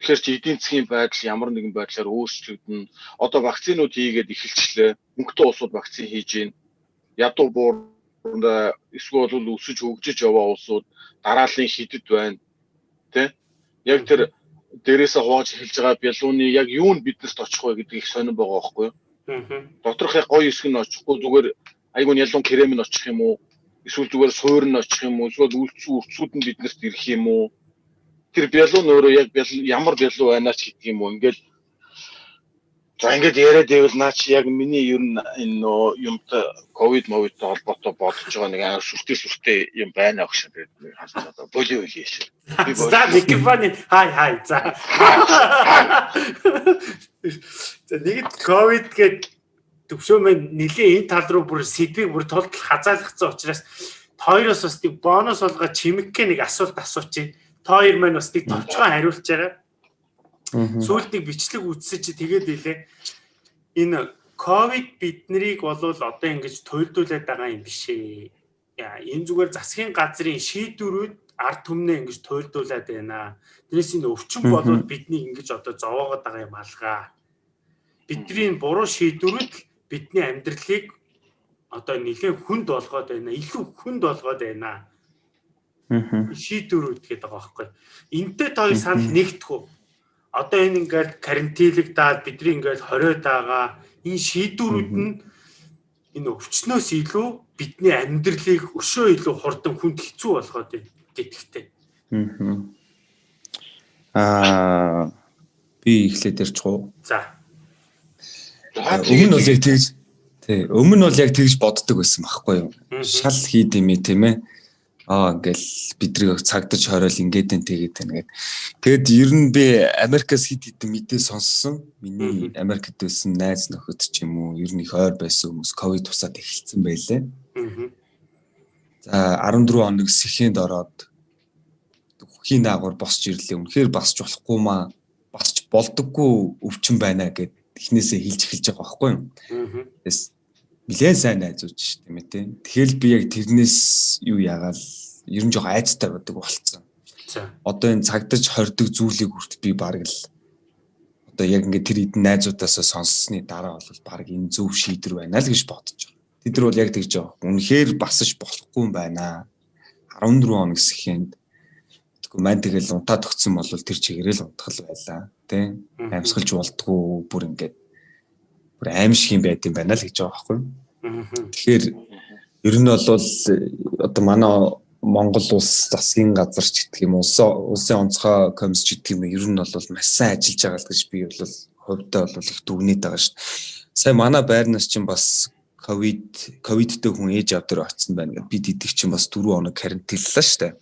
Тэгэхээр чи эдийн засгийн байдал ямар нэгэн байдлаар өөрчлөгдөн. Одоо вакцинууд хийгээд эхэлчлээ. Мөнгөтэй улсууд вакцин хийж гин. Ядуу буур эсвэл бол өсөж хөгжиж яваа улсууд дараалын хидэд байна. Тэ? Яг тэр дээрээсээ хувааж эхэлж байгаа бялууны яг юу нь биднэрт очих вэ гэдгийг сонирн байгаа байхгүй юу? Аа. Доторх яг гоё хэсэг нь очихгүй зүгээр айгуун ялуун крем нь очих юм уу? Эсвэл зүгээр суур нь очих юм уу? Эсвэл үлдсэн үрцүүд нь биднэрт ирэх юм уу? Тэр бялуун өөрөө яг ямар бялуу байна ч гэдэг юм уу? Ингээл За ингээд яриад байвал наа чи яг миний ер нь энэ нөө юмтай ковид мовидтэй холбоотой бодож байгаа нэг амар сүртэй сүртэй юм байна гэж тэгээд харж одоо болио хийш. Би За микрофон хай хай за. За нэгд ковид гээд төвшөө мэн нэлийн энэ тал руу бүр сэдвийг бүр толтол хазаалгацсан учраас хоёроос бас нэг бонус болгоо чимэгхээ нэг асуулт асуучих. Та хоёр маань бас нэг товчхон хариулж байгаа. Сүүлдийг бичлэг үтсэж чи тэгээд илээ. Энэ ковид биднийг болвол одоо ингэж туйлдуулаад байгаа юм биш ээ. Энэ зүгээр засгийн газрын шийдвэрүүд ард түмнээ ингэж туйлдуулаад байна. Тэрээс энэ өвчин болвол бидний ингэж одоо зовоогоод байгаа юм алгаа. Бидний буруу шийдвэрүүд бидний амьдралыг одоо нэлээд хүнд болгоод байна. Илүү хүнд болгоод байна. Шийдвэрүүд гэдэг байгаа байхгүй. Энтэй хоёр санал нэгдэх үү? Одоо энэ ингээд карантинлэгдаад бидний ингээд хориод байгаа энэ шийдвэрүүд нь энэ өвчнөөс илүү бидний амьдралыг өшөө илүү хурдан хүнд хэцүү болгоод байна гэдэгтэй. Аа би эхлээд ирчих уу? За. Өмнө нь яг тэгж тий өмнө нь бол яг тэгж боддог байсан байхгүй юу? Шал хийд юм тийм ээ аа ингээл бидрийг цагдаж хориол ингээд энэ тэгээд байна гэд. Тэгэд ер нь би Америкас хит хит мэдээ сонссон. Миний Америкт байсан найз нөхөд ч юм уу ер нь их ойр байсан хүмүүс ковид тусаад эхэлсэн байлээ. За 14 хоног сэхэнд ороод хийн даагуур босч ирлээ. Үнэхээр басч болохгүй маа басч болдоггүй өвчин байна гэд эхнээсээ хэлж эхэлж байгаа байхгүй юу. Тэс нилээн сайн найзууч шүү дээ мэтэ. Тэгэл би яг тэрнээс юу яагаал ер нь жоо айцтай байдаг болцсон. Одоо энэ цагдаж хордог зүйлийг хүртэл би бараг л одоо яг ингээд тэр эдэн найзуудаасаа сонссны дараа бол баг энэ зөв шийдвэр байна л гэж бодож байгаа. Тэд нар бол яг тэгж байгаа. Үнэхээр басаж болохгүй юм байна. 14 хоног сэхэнд Тэгэхгүй маань тэгэл унтаад өгсөн бол тэр чигээрэл унтгал байлаа. Тэ амьсгалж болдгоо бүр ингээд бүр аим шиг юм байд юм байна л гэж байгаа байхгүй. Тэгэхээр ер нь бол одоо манай Монгол улс засгийн газар ч гэдэг юм улсын улсын онцгой комисс ч гэдэг юм ер нь бол маш сайн ажиллаж байгаа л гэж би бол хувьдаа бол их дүгнээд байгаа шүү. Сайн манай байрнаас чинь бас ковид ковидтэй хүн ээж авдар очсон байна гэд бид идэх чинь бас 4 хоног карантинллаа шүү дээ.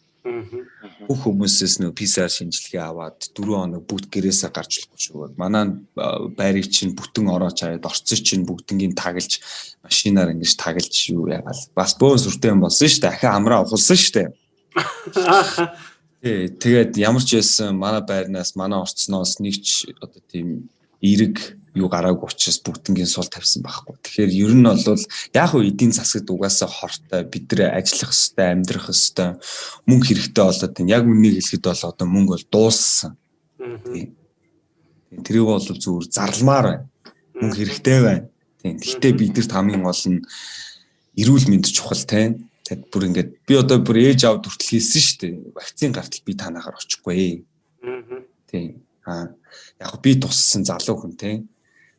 Бүх хүмүүсээс нөө PCR шинжилгээ аваад 4 хоног бүгд гэрээсээ гарч болохгүй шүү. Манай байрыг чинь бүтэн орооч хаяад орцсон чинь бүгднгийн таглаж машинаар ингэж таглаж юу яагаал. Бас бөөн сүртэй юм болсон шүү дээ. Ахаа амраа ухалсан шүү дээ. Тий, тэгээд ямар ч байсан манай байрнаас манай орцноос нэг ч одоо тийм эерэг юу гараагүй учраас бүгднгийн сул тавьсан байхгүй. Тэгэхээр ер нь бол яг уу эдийн засагт угаасаа хортой бид нэ ажиллах хэвээр амьдрах хэвээр мөнгө хэрэгтэй болоод байна. Яг үнийг хэлэхэд бол одоо мөнгө бол дууссан. Тэрийг бол зүгээр зарламаар байна. Мөнгө хэрэгтэй байна. Тийм. Гэхдээ бид нарт хамгийн гол нь эрүүл мэнд чухал тийм. Тэгэд бүр ингээд би одоо бүр ээж авд хүртэл хэлсэн шүү дээ. Вакцины гартал би танаагаар очихгүй. Тийм. Аа яг би туссан залуу хүн тийм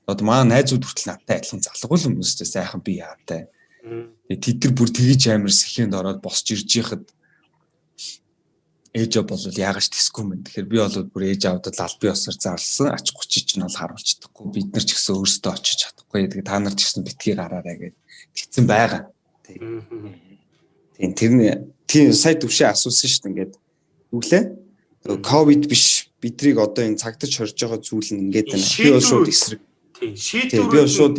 одоо маа найзууд хүртэл надтай адилхан залгуул хүмүүстэй сайхан би яатай. Тэгээ тэд нар бүр тэгэж амар сэхэнд ороод босч ирж яхад ээж бол яагаш тэсгүй мэн. Тэгэхээр би бол бүр ээж авдад албан ёсоор зарлсан ач гучиж нь бол харуулчихдаггүй. Бид нар ч гэсэн өөрсдөө очиж чадахгүй. Тэгээ та нар ч гэсэн битгий гараарай гэж тэгсэн байгаа. Тийм тэр тийм сая төвшөө асуусан шүү дээ ингээд нүглээ. Ковид биш бидрийг одоо энэ цагтаж хорж байгаа зүйл нь ингээд байна. Би бол шууд эсрэг Тийм шийдвэр би шууд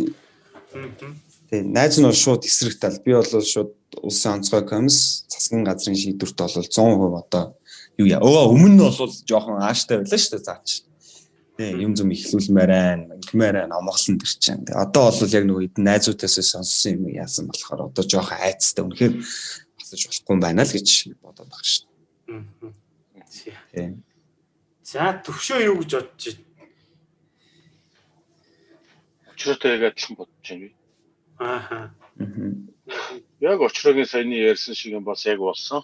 Тийм найз нь бол шууд эсрэгтэл би бол шууд улсын онцгой комисс засгийн газрын шийдвэрт бол 100% одоо юу яа. Өө өмнө нь бол жоохон ааштай байлаа шүү дээ заач. Тийм юм зүм ихлүүлмээр байна, ингэмээр байна, амгалан төр чинь. Одоо бол яг нөгөө эдэн найзуудаас сонссон юм яасан болохоор одоо жоохон айцтай үнэхээр басаж болохгүй байна л гэж бодоод байгаа шүү дээ. Тийм. За төвшөө юу гэж бодож байна? Очроотой адилхан бодож байна би. Ааха. Яг очроогийн саяны ярьсан шиг юм бас яг болсон.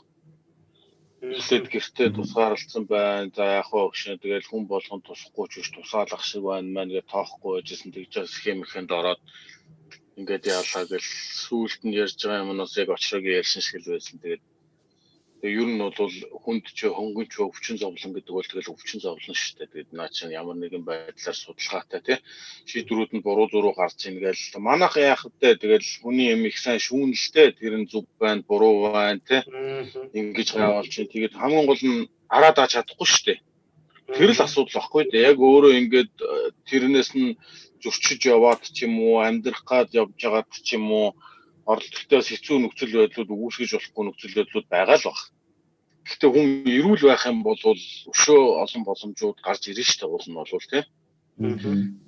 Эхлээд гэртээ тусгаарлцсан байна. За яг хоо өгшөө тэгэл хүн болгон тусахгүй ч биш тусаалах шиг байна маань гэж тоохгүй байжсэн тэгж схем ихэнд ороод ингээд яалаа гэл сүулт нь ярьж байгаа юмнаас яг очроогийн ярьсан шиг л байсан. Тэгээд Тэгээ ер нь бол хүнд ч хөнгөн ч өвчин зовлон гэдэг бол тэгэл өвчин зовлон шүү дээ. Тэгээд наа чинь ямар нэгэн байдлаар судалгаатай тий шийдвэрүүд нь буруу зуруу гарч ийн гээл манайх яах вэ? Тэгэл хүний юм их сайн шүүнэлтэй тэр нь зүг байна, буруу байна тий ингэж гайвал чинь тэгээд хамгийн гол нь араад аач чадахгүй шүү дээ. Тэр л асуудал баггүй дээ. Яг өөрөө ингээд э, тэрнээс нь зөрчиж яваад ч юм уу амьдрах гад явж байгаад ч юм уу оролдолтоос хэцүү нөхцөл байдлууд үүсгэж болохгүй нөхцөл байдлууд байгаа л баг. Гэхдээ хүн эрүүл байх юм бол өшөө олон боломжууд гарч ирнэ шүү дээ уул нь бол тийм.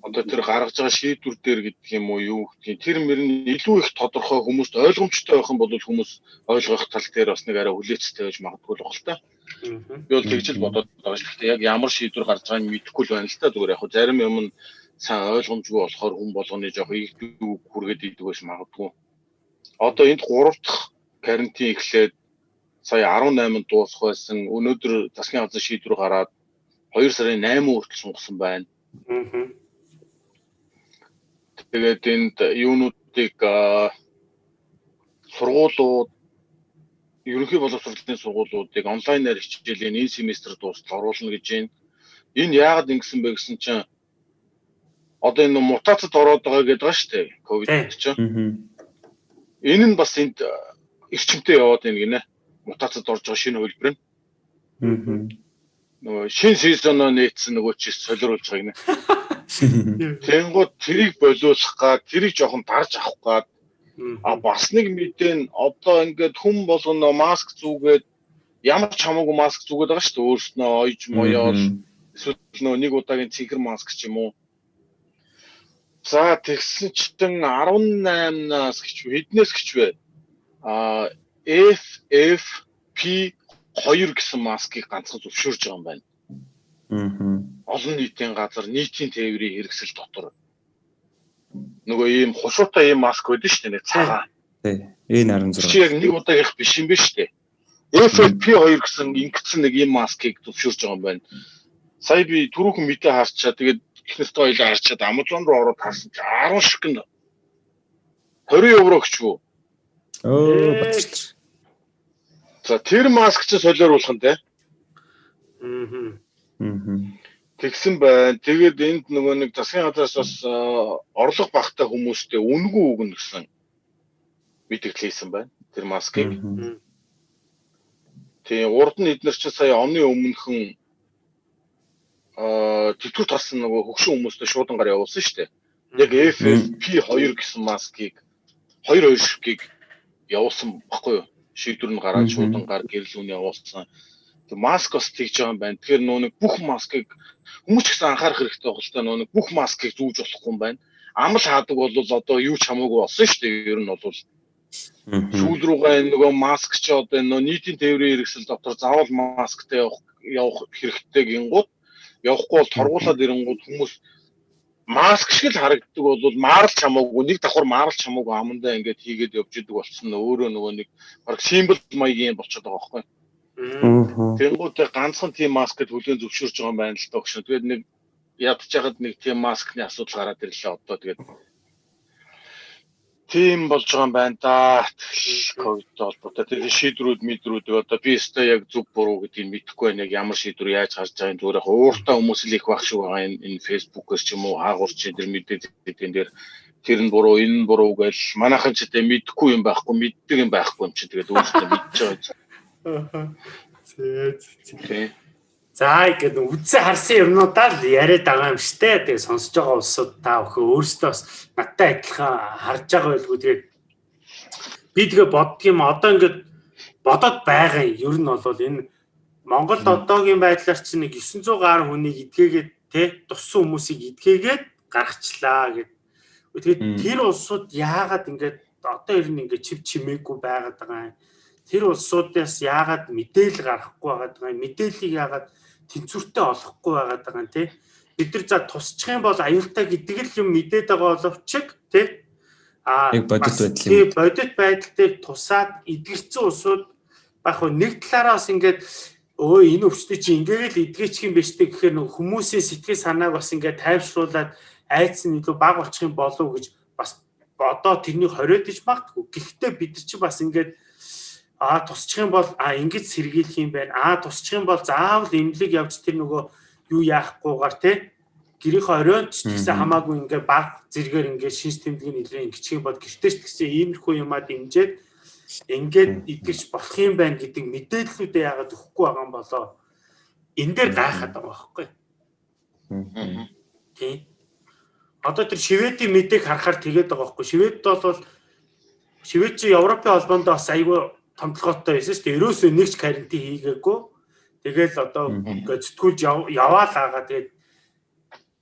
Одоо тэр гаргаж байгаа шийдвэр дээр гэдэг юм уу юу гэдгийг тэр мөр нь илүү их тодорхой хүмүүст ойлгомжтой байх юм бол хүмүүс ойлгох тал дээр бас нэг арай хүлээцтэй байж магадгүй л баг л та. Би бол тэгж л бодоод байгаа шүү дээ. Яг ямар шийдвэр гарч байгааг мэдэхгүй л байна л та. Зүгээр яг зарим юм нь сайн ойлгомжгүй болохоор хүн болгоны жоох ийгдүү хүргээд идэг байж магадгүй одоо энд 3 дахь карантин эхлээд сая 18-нд дуусах байсан. Өнөөдөр засгийн газар шийдвэр гараад 2 сарын 8 хүртэл сунгасан байна. Тэгээд энд юунуудыг сургуулиуд ерөнхий боловсролын сургуулиудыг онлайнаар хичээлийн энэ семестр дуустал оруулна гэж байна. Энэ яагаад ингэсэн бэ гэсэн чинь одоо энэ мутацид ороод байгаа гэдэг ба шүү дээ. Ковид чинь. Энэ нь бас энд эрчимтэй яваад байна гинэ. Мутацид орж байгаа шинэ хөлбөр нь. Аа. Нөгөө шинэ сезоноо нээсэн нөгөө чи солируулж байгаа гинэ. Тэнгууд тэрийг болиулах гад тэрийг жоохон дарж авах гад а бас нэг мэдээ нь одоо ингээд хүн болгоно маск зүгээд ямар ч хамаагүй маск зүгээд байгаа шүү дээ өөрснөө ойж моёол эсвэл нөө нэг удаагийн цэнхэр маск ч юм уу За тэгсэн чинь 18-наас гэж хэднээс гэж вэ? А FFP 2 гэсэн маскыг ганцхан зөвшөөрж байгаа юм байна. Аа. Олон нийтийн газар нийтийн тээврийн хэрэгсэл дотор нөгөө ийм хушуутай ийм маск байдаг шүү дээ нэг цагаан. Тий. Энэ 16. Чи яг нэг удаа их биш юм биш үү? FFP2 гэсэн ингэсэн нэг юм маскыг зөвшөөрж байгаа юм байна. Сая би түрүүхэн мэдээ харчаа тэгээд ихнэртэй хоёлаа харчаад Amazon руу ороод харсан чи 10 шигэн 20 евро гэчгүй. Оо бацч. За тэр маск чи солиор болох нь те. Аа. Аа. Тэгсэн байна. Тэгээд энд нөгөө нэг засгийн газраас бас орлого багтай хүмүүстэй үнгүй өгнө гэсэн мэдээлэл хийсэн байна. Тэр маскыг. Тийм урд нь эднэр чи сая оны өмнөхөн аа тэтгэр тарсан нөгөө хөгшин хүмүүстэй шуудангаар явуулсан шүү дээ. Яг FFP2 гэсэн маскыг 2 2 шиггийг явуулсан баггүй юу? Шийдвэр нь гараад шуудангаар гэрэл үн явуулсан. Тэг маск бас тэгж байгаа юм байна. Тэгэхээр нөө нэг бүх маскыг хүмүүс ч гэсэн анхаарах хэрэгтэй байна л да. Нөө нэг бүх маскыг зүүж болохгүй юм байна. Амл хаадаг бол одоо юу ч хамаагүй болсон шүү дээ. Ер нь бол сүүл рүүгээ нөгөө маск ч одоо нөө нийтийн тээврийн хэрэгсэл дотор заавал масктай явах явах хэрэгтэй гингууд явахгүй бол торгуулаад ирэнгууд хүмүүс маск шиг л харагддаг бол маарлч хамаагүй нэг давхар маарлч хамаагүй амандаа ингээд хийгээд явж идэг болсон өөрөө нөгөө нэг баг симбол маягийн болчиход байгаа байхгүй. Тэнгүүтээ ганцхан тийм маскд хүлээн зөвшөөрч байгаа юм байна л доо гэж. Тэгээд нэг ядж хахад нэг тийм маскны асуудал гараад ирлээ одоо тэгээд тийм болж байгаа юм байна да. Ковидтэй холбоотой тэр шийдрүүд мэдрүүд одоо би өстой яг зөв буруу гэдгийг мэдэхгүй байна. Яг ямар шийдвэр яаж гарч байгааг зүгээр яг ууртаа хүмүүс л их баг шүү байгаа энэ энэ фэйсбүүкээс ч юм уу хаагур чи тэр мэдээдэн дээр тэр нь буруу энэ нь буруу гэж манайхан ч гэдэг мэдэхгүй юм байхгүй мэддэг юм байхгүй юм чи тэгээд өөрөөсөө мэдчихэж байгаа. Зээ. За ингээд үдсээ харсан юмнуудаа л яриад байгаа юм штэ. Тэгээ сонсож байгаа улсууд та өхөө өөрсдөө бас надтай адилхан харж байгаа байлгүй тэгээд би тэгээ боддгийм одоо ингээд бодоод байгаа юм. Ер нь бол энэ Монголд одоогийн байдлаар чинь нэг 900 гаруй хүнийг идгээгээд те туссан хүмүүсийг идгээгээд гаргачлаа гэд. Тэгээд тэр улсууд яагаад ингээд одоо ер нь ингээд чив чимээгүй байгаад байгаа юм тэр улсуудаас яагаад мэдээлэл гаргахгүй байгаа юм мэдээллийг яагаад тэнцвэртэй олохгүй байгаа юм те. Бид нар за тусчих юм бол аюултай гэдэг л юм мэдээд байгаа боловч те. А бодит байдал бодит байдал дээр тусаад эдгэрсэн улсууд баг нэг талаараас ингээд өө энэ өвчтөй чи ингээд л эдгээчих юм биш үү гэхээр нөх хүмүүсийн сэтгэл санааг бас ингээд тайвшруулад айц нь илүү баг болчих юм болов гэж бас одоо тэрнийг хориод иж магтгүй. Гэхдээ бид нар чи бас ингээд а тусчих юм бол а ингэж сэргийлэх юм байна. А тусчих юм бол заавал эмнэлэг явж тэр нөгөө юу яахгүйгээр те гэрийнхээ оройнч гэсэн хамаагүй ингээ баг зэрэгээр ингээ шинж тэмдгийн нэлээ ингэчих юм бол гэртээ ч гэсэн иймэрхүү юмаа дэмжиж ингээд идэгч болох юм байна гэдэг мэдээллүүдээ яагаад өгөхгүй байгаа юм болоо энэ дээр гайхаад байгаа байхгүй. Тийм. Одоо тэр Шведийн мэдээг харахаар тэгээд байгаа байхгүй. Швед бол Швед чи Европын холбоонд бас айгүй томдлоготой байсан шүү дээ. Ерөөсөө нэг ч карантин хийгээгүй. Тэгэл одоо ингээд зэтгүүлж яваал байгаа. Тэгээд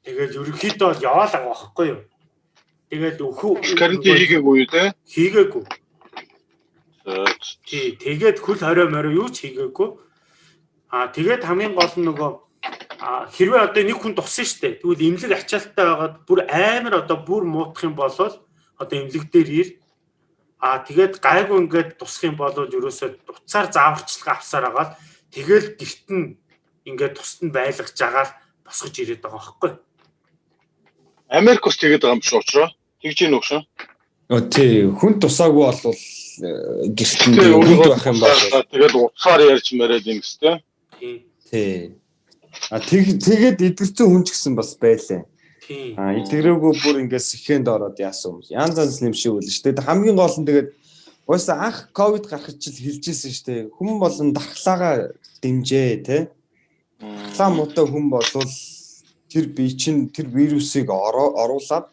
тэгэл ерөнхийдөө бол яваал байгаа байхгүй юу? Тэгэл өхөө карантин хийгээгүй юу те? Хийгээгүй. Тий, тэгээд хөл хорио морио юу ч хийгээгүй. Аа тэгээд хамгийн гол нь нөгөө хэрвээ одоо нэг хүн туссан шүү дээ. Тэгвэл имлэг ачаалттай байгаад бүр амар одоо бүр муутах юм бол одоо имлэг дээр ир А тэгээд гайгүй ингээд тусах юм бол ерөөсөө утсаар зааварчлага авсаар агаад тэгэл гэрт нь ингээд тусад нь байлгаж агаал босгож ирээд байгаа байхгүй. Америк ус тэгээд байгаа юм шиг учраас тэгж ийн өгшөө. Өө тий хүн тусаагүй бол э, гэрт нь хүнд байх юм байна. Тэгээд утсаар ярьж мэрэд юм гэстэй. Тий. А тэгээд идэгцэн хүн ч гэсэн бас байлаа. А эдгэрээгүй бүр ингээд сэхэнд ороод яасан юм. Янз янз юм шиг үл шүү дээ. Хамгийн гол нь тэгээд уусаа анх ковид гарах чил хэлжсэн шүү дээ. Хүн болон дархлаагаа дэмжээ те. Дархлаа муутай хүн болвол тэр бие чинь тэр вирусыг оруулаад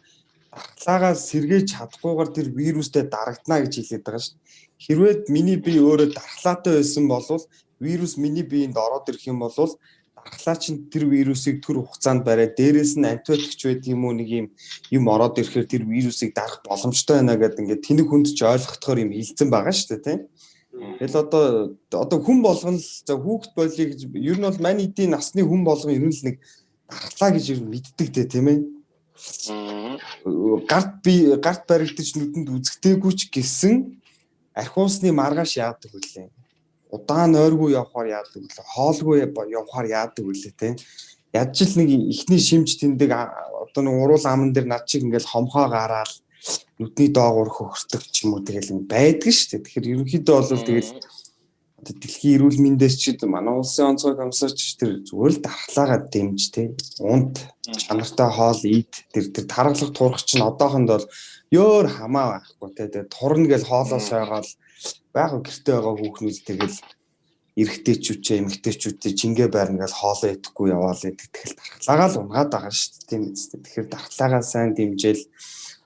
дархлаагаа сэргээж чадахгүйгээр тэр вирустэй дарагдана гэж хэлээд байгаа шүү. Хэрвээ миний бие өөрөө дархлаатай байсан бол вирус миний биеинд ороод ирэх юм бол ахлаа чин тэр вирусыг төр хугацаанд бариад дээрэс нь антибиотикч байдаг юм уу нэг юм юм ороод ирэхээр тэр вирусыг дарах боломжтой байна гэдэг ингээд тэнэг хүнд ч ойлгохтохоор юм хилцэн байгаа шүү дээ тийм. Тэгэл одоо одоо хүн болгон л за хүүхэд болъё гэж ер нь бол маний эдийн насны хүн болгон ер нь л нэг дархлаа гэж ер нь мэддэг дээ тийм ээ. Гарт би гарт баригдаж нүдэнд үзэгдээгүй ч гэсэн архиусны маргааш яадаг хүлээ удаан ойргүй явахаар яадаг вэ? Хоолгүй явахаар яадаг вэ те? Ядж л нэг ихний шимж тэндэг одоо нэг уруул аман дээр над чиг ингээл хомхоо гараал нүдний доогуур хөхөртөг ч юм уу тэгэл байдаг шүү дээ. Тэгэхээр ерөнхийдөө бол тэгэл одоо дэлхийн эрүүл мэндээс ч манай улсын онцгой комиссарч тэр зүгээр л дархлаагаа дэмж те унт чанартай хоол ийд тэр тэр тархалах турах чинь одоохонд бол ёор хамаа байхгүй те тэгээ турна гэж хоолоо сойгоол яг гэртээ байгаа хүүхнүүд тэгэл эрэгтэйчүүчээ эмэгтэйчүүдтэй жингээ байрна гэж хоолоо идэхгүй яваал гэдэг тэгэл дархлаагаа л унгаад байгаа шүү дээ тийм үстэй тэгэхээр дархлаагаа сайн дэмжээл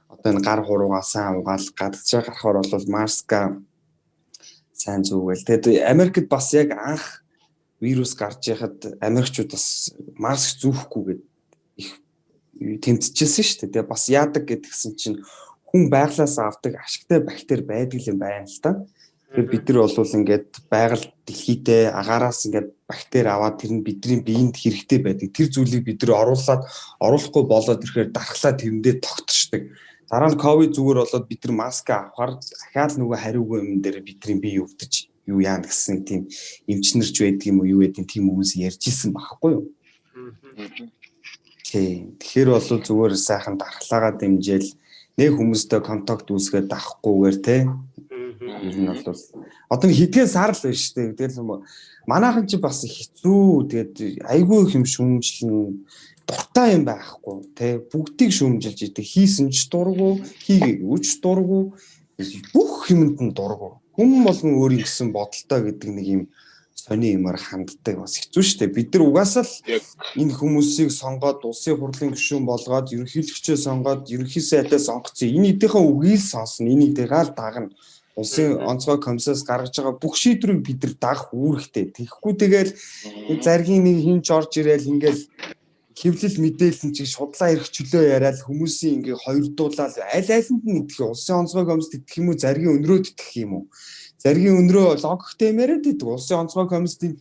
одоо энэ гар хуруугаа сайн угаал гадагшаа гарахаар бол маска сайн зүгэл. Тэгээд Америкт бас яг анх вирус гарч яхад Америкчууд бас маск зүүхгүйгээд их тэмцэжсэн шүү дээ. Тэгээд бас яадаг гэдгсэн чинь хүн байглаас авдаг ашигтай бактери байдаг юм байна л та. Тэгэхээр бид нар бол ингээд байгаль дэлхийдээ агаараас ингээд бактери аваад тэр нь бидний биеинд хэрэгтэй байдаг. Тэр зүйлийг бид нар оруулаад оруулахгүй болоод ирэхээр дархлаа тэрэндээ тогтчихдаг. Дараа нь ковид зүгээр болоод бид нар маск авахар дахиад нөгөө хариугүй юм дээр бидний бие өвдөж юу яана гэсэн тийм эмчнэрч байдаг юм уу юу гэдэг тийм хүмүүс ярьж исэн багхгүй юу. Тий. Тэгэхээр бол зүгээр сайхан дархлаагаа дэмжээл нэг хүмүүстэй контакт үүсгээд давахгүйгээр те. Ер нь бол одоо хэдхэн сар л байна шүү дээ. Тэгэл манайхан ч бас хэцүү. Тэгээд айгүй их юм шүмжлэн дуртай юм байхгүй. Те бүгдийг шүүмжилж идэг. Хийсэн ч дургу хийгээгүй үуч дургу. Бүх юмд нь дургу. Хүм болгон өөрийн гэсэн бодолтой гэдэг нэг юм сони юмар ханддаг. Бас хэцүү шттэ бид нар угаасаа л энэ хүмүүсийг сонгоод улсын хурлын гишүүн болгоод ерөнхийлөгчөө сонгоод ерөнхий сайдаа сонгоцсон энэ эдийнхэн үгийг сонсно. Энийг дэгаал дагна улсын онцгой комиссаас гаргаж байгаа бүх шийдвэрийг бид нар дагах үүрэгтэй тэгэхгүй тэгэл заргийн нэг хинч орж ирээл ингээл хэвлэл мэдээлэл чиг шудлаа ирэх чөлөө яриад хүмүүсийн ингээ хоёрдуулаад аль альнд нь идэх улсын онцгой комисс идэх юм уу? Заргийн өнрөөд идэх юм уу? Заргийн өнрөө логиктэй яриад идэг улсын онцгой комиссийн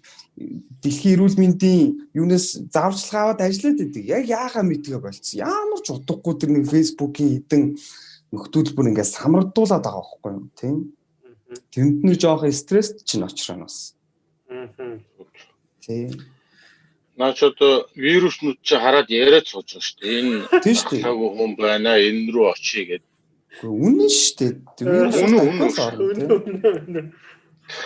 дэлхийн эрүүл мэндийн юунаас зааварчилгаа аваад ажиллаад идэг яг яахаа мэдгээ болцсон? Ямар ч утгагүй тэр нэг фэйсбүүкийн хідэн нөхдөл бүр ингээ самардуулаад байгаа байхгүй юу тийм тэнд нэр жоох стресс чинь очроо нас тийм наач одоо вируснууд чи хараад яриад сууж байгаа шүү дээ. Энэ тийм шүү дээ. Цаг хүн байна энэ рүү очие гэдэг. Үнэн шүү дээ. Вирус үнэн.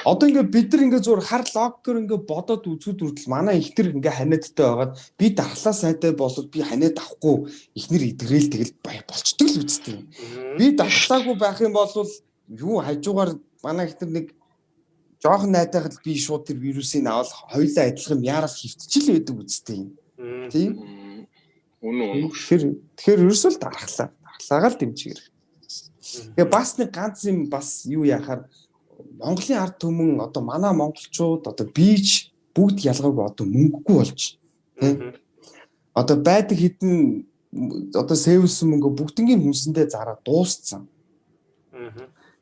Одоо ингээ бид нар ингээ зур хар логкер ингээ бодоод үзүүд үрдэл манай ихтер ингээ ханиадтай байгаад би дархлаа сайтай болоод би ханиад авахгүй ихнэр идгрээл тэгэл болчдөг л үсттэй. Би дархлаагүй байх юм бол юу хажуугаар манай ихтер нэг жоохон найдахад би шууд тэр вирусыг авал хоёулаа адилхан яарал хөвтчил байдаг үстэй. Тийм. Үнэн үнэн. Тэгэхээр тэгэхээр ерөөсөө л дарахлаа. Дархлаагаа л дэмжигэр. Тэгээ бас нэг ганц юм бас юу яхаар Монголын ард түмэн одоо манай монголчууд одоо бийж бүгд ялгаагүй одоо мөнгөгүй болж тийм. Одоо байдаг хідэн одоо сэвэлсэн мөнгө бүгднгийн хүнсэндээ зараа дууссан.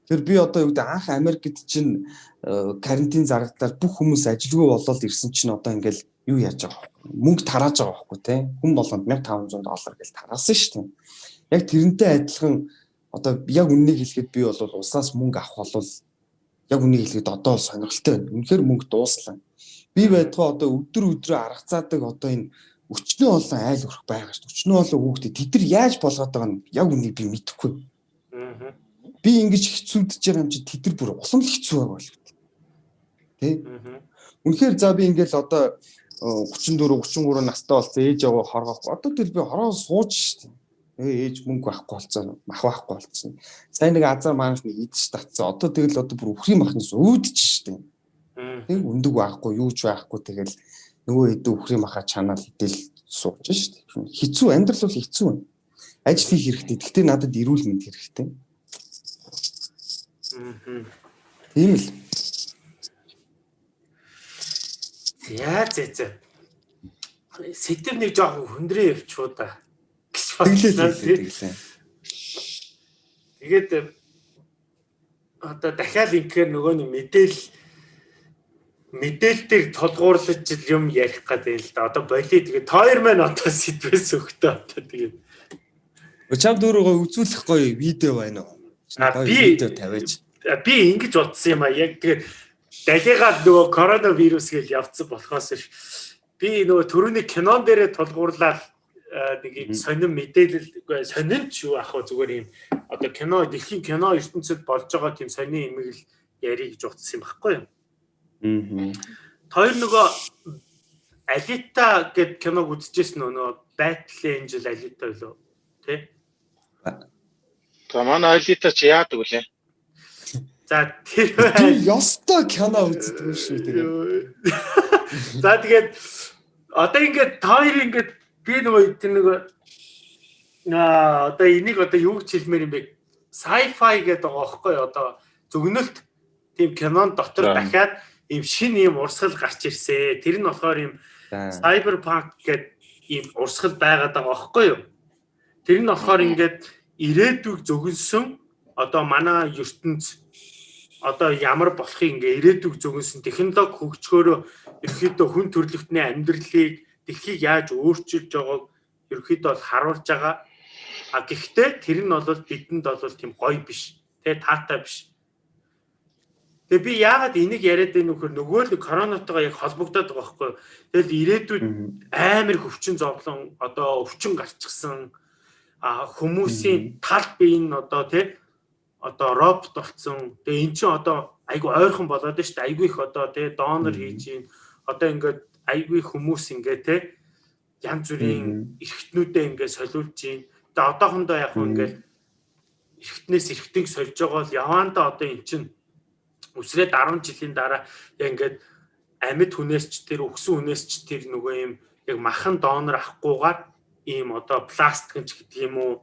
Тэр би одоо юу гэдэг анх Америкт чинь э, карантин зарагдлаар бүх хүмүүс ажилгүй болоод ирсэн чинь одоо ингээл юу яаж байгаа мөнгө тарааж байгаа байхгүй те хүн болгонд 1500 доллар гэж тараасан шүү дээ. Яг тэрнтэй адилхан одоо яг үннийг хэлэхэд би бол улсаас мөнгө авах бол яг үннийг хэлэхэд одоо сонирхолтой байна. Үнэхээр мөнгө дууслаа. Би байтугай одоо өдөр өдрөө аргацаадаг одоо энэ өчнөө олон айл өрх байгаа шүү. Өчнөө олон хүүхдээ тэд нар яаж болгоод байгаа нь яг үннийг би мэдэхгүй. Би ингэж хэцүүдж байгаа юм чи тэд нар бүр улам л хэцүү байгаа бол. Тэ? Үнэхээр за би ингээл одоо 34 33 настай болсон ээж аваа хоргохгүй. Одоо тэгэл би хороо сууж штеп. Ээ ээж мөнгө байхгүй болсон, мах байхгүй болсон. Сайн нэг азар маанч нэг идэж татсан. Одоо тэгэл одоо бүр өхрийн махнаас үүдэж штеп. Тэг өндөг байхгүй, юу ч байхгүй тэгэл нөгөө хэдэн өхрийн маха чанаал идэл сууж штеп. Хэцүү амьдрал бол хэцүү байна. Ажил хийх хэрэгтэй. Гэхдээ надад эрүүл мэнд хэрэгтэй. Тийм л. Яа зэ зэ. Сэтэр нэг жоохон хөндрөө явчихуу да. Тэглээ тэглээ. Тэгээд одоо дахиад инхээр нөгөө нэг мэдээл мэдээлэлтийг тулгуурлаж юм ярих гэдэг л да. Одоо болий тэгээд тойр маань одоо сэтвэс өгтөө одоо тэгээд. Чам дөрөгөө үзүүлэх гоё видео байна уу? А би видео тавиач. Би ингэж бодсон юм а яг тэгээд далигаад нөгөө коронавирус гэж явцсан болохоос би нөгөө төрөний кинон дээрээ тулгуурлаад нэг юм сонин мэдээлэл үгүй сонин ч юу ах вэ зүгээр юм одоо кино дэлхийн кино ертөнцид болж байгаа тийм сонин юм л ярих гэж утсан юм баггүй юу. Аа. Тэр нөгөө Алита гэд киног үзчихсэн нөгөө Battle Angel Alita үлээ тий? За манай Алита ч яадаг үлээ. За тэр ёстой кино үздэг шүү тэгээ. За тэгээд одоо ингээд хоёр ингээд би нөгөө тэр нөгөө аа одоо энийг одоо юу гэж хэлмээр юм бэ? Sci-fi гэдэг байгаа байхгүй одоо зөвгнөлт тийм кинон дотор дахиад ийм шин ийм урсгал гарч ирсэн. Тэр нь болохоор ийм cyberpunk гэдэг ийм урсгал байгаад байгаа байхгүй юу? Тэр нь болохоор ингээд ирээдүйг зөвгөнсөн одоо манай ертөнц одоо ямар болохыг ингээ ирээдүг зөвгөнсөн технологи хөгжгөөрөө ерөөхдөө хүн төрөлхтний амьдралыг дэлхийг яаж өөрчилж байгааг ерөөхдөө бол харуулж байгаа. А гэхдээ тэр нь бол бидэнд бол тийм гоё биш. Тэ таатай биш. Тэгээ би яагаад энийг яриад байна вөхөр нөгөө л коронавитойгоо яг холбогдоод байгаа байхгүй. Тэгэл ирээдүйд амар хөвчин зовлон одоо өвчин гарчихсан а хүмүүсийн тал бие нь одоо тий одоо робот болсон. Тэгээ эн чинь одоо айгу ойрхон болоод дээ. Айгу их одоо тий донор хийж ийн. Одоо ингээд айгу их хүмүүс ингээд тий янз бүрийн эргэтнүүдээ ингээд солиулж ийн. Тэгээ одоохондоо яг хөө ингээд эргэтнээс эргэтийг сольж байгаа бол яваандаа одоо эн чинь үсрээд 10 жилийн дараа яг ингээд амьд хүнээс ч тэр өгсөн хүнээс ч тэр нөгөө юм яг махан донор авахгүйгээр ийм одоо пластик ч гэдэг юм уу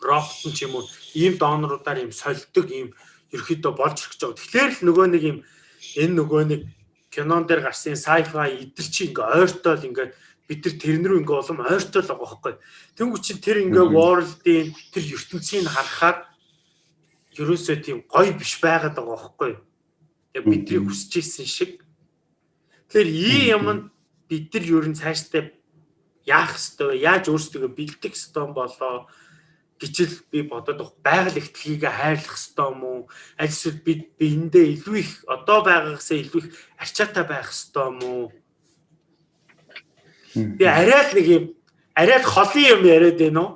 робот ч юм уу ийм доноруудаар ийм сольдог ийм ерөөхдөө болж ирэх гэж байгаа. Тэгэхээр л нөгөө нэг ийм энэ нөгөө нэг кинон дээр гарсан sci-fi идэл чи ингээ ойртол ингээ бид нар тэрэн рүү ингээ улам ойртол байгаа байхгүй. Тэнгүү чин тэр ингээ world-ийн тэр ертөнцийг харахаар ерөөсөө тийм гоё биш байгаад байгаа байхгүй. Яг бидний хүсэж исэн шиг. Тэгэхээр ийм юм бид нар ер нь цаашдаа яах ёстой вэ? Яаж өөрсдөө бэлдэх ёстой болоо гэж л би бодоод байгаа. Байгаль ихтлгийг хайрлах ёстой юм уу? Аль эсвэл бид биендээ илүү их одоо байгаагасаа илүү их арчаатай байх ёстой юм уу? Би арай л нэг юм арай л холын юм яриад байна уу?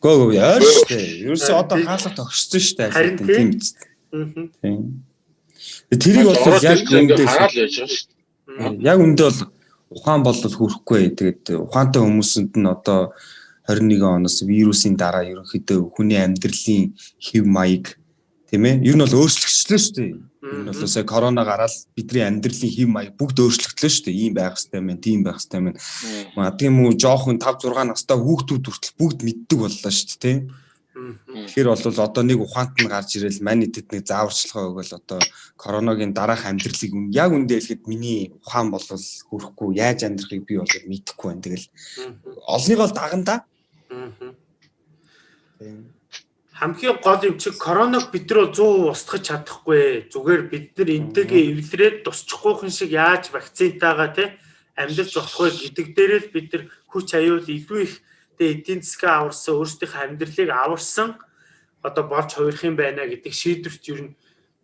Гөө гөө яар штэ. Ерөөсөө одоо хаалга тогшсон штэ. Харин тийм. Тийм. Тэрийг бол яг үндэ хараал яаж байгаа штэ. Яг үндэ бол ухаан бол хүрхгүй. Тэгээд ухаантай хүмүүсэнд нь одоо 21 оноос вирусын дараа ерөнхийдөө хүний амьдралын хэв маяг тийм ээ ер нь бол өөрчлөгчлөө шүү дээ. Энэ бол сая корона гараад бидний амьдралын хэв маяг бүгд өөрчлөгдлөө шүү дээ. Ийм байх хэрэгтэй мэн, тийм байх хэрэгтэй мэн. Магадгүй юм уу жоохон 5 6 настай хүүхдүүд хүртэл бүгд мэддэг боллоо шүү дээ, тийм. Тэгэхээр бол одоо нэг ухаант нь гарч ирэл мань идэд нэг зааварчилгаа өгөөл одоо короногийн дараах амьдралыг яг үндэ хэлэхэд миний ухаан бол хөрөхгүй яаж амьдрахыг би бол мэдэхгүй байна. Тэгэл олныг бол даганда хамгийн гол юм чи короног бид нар 100% устгах чадахгүй. Зүгээр бид нар энтэйгээ эвлэрээд тусчихгүйхэн шиг яаж вакцинтайгаа те амьдарч болох вэ гэдэг дээрээ л бид нар хүч аюул илүү их тэгээ эдийн засгаа аварсан өөрсдийнхөө амьдралыг аварсан одоо болж хувирах юм байна гэдэг шийдвэрт ер нь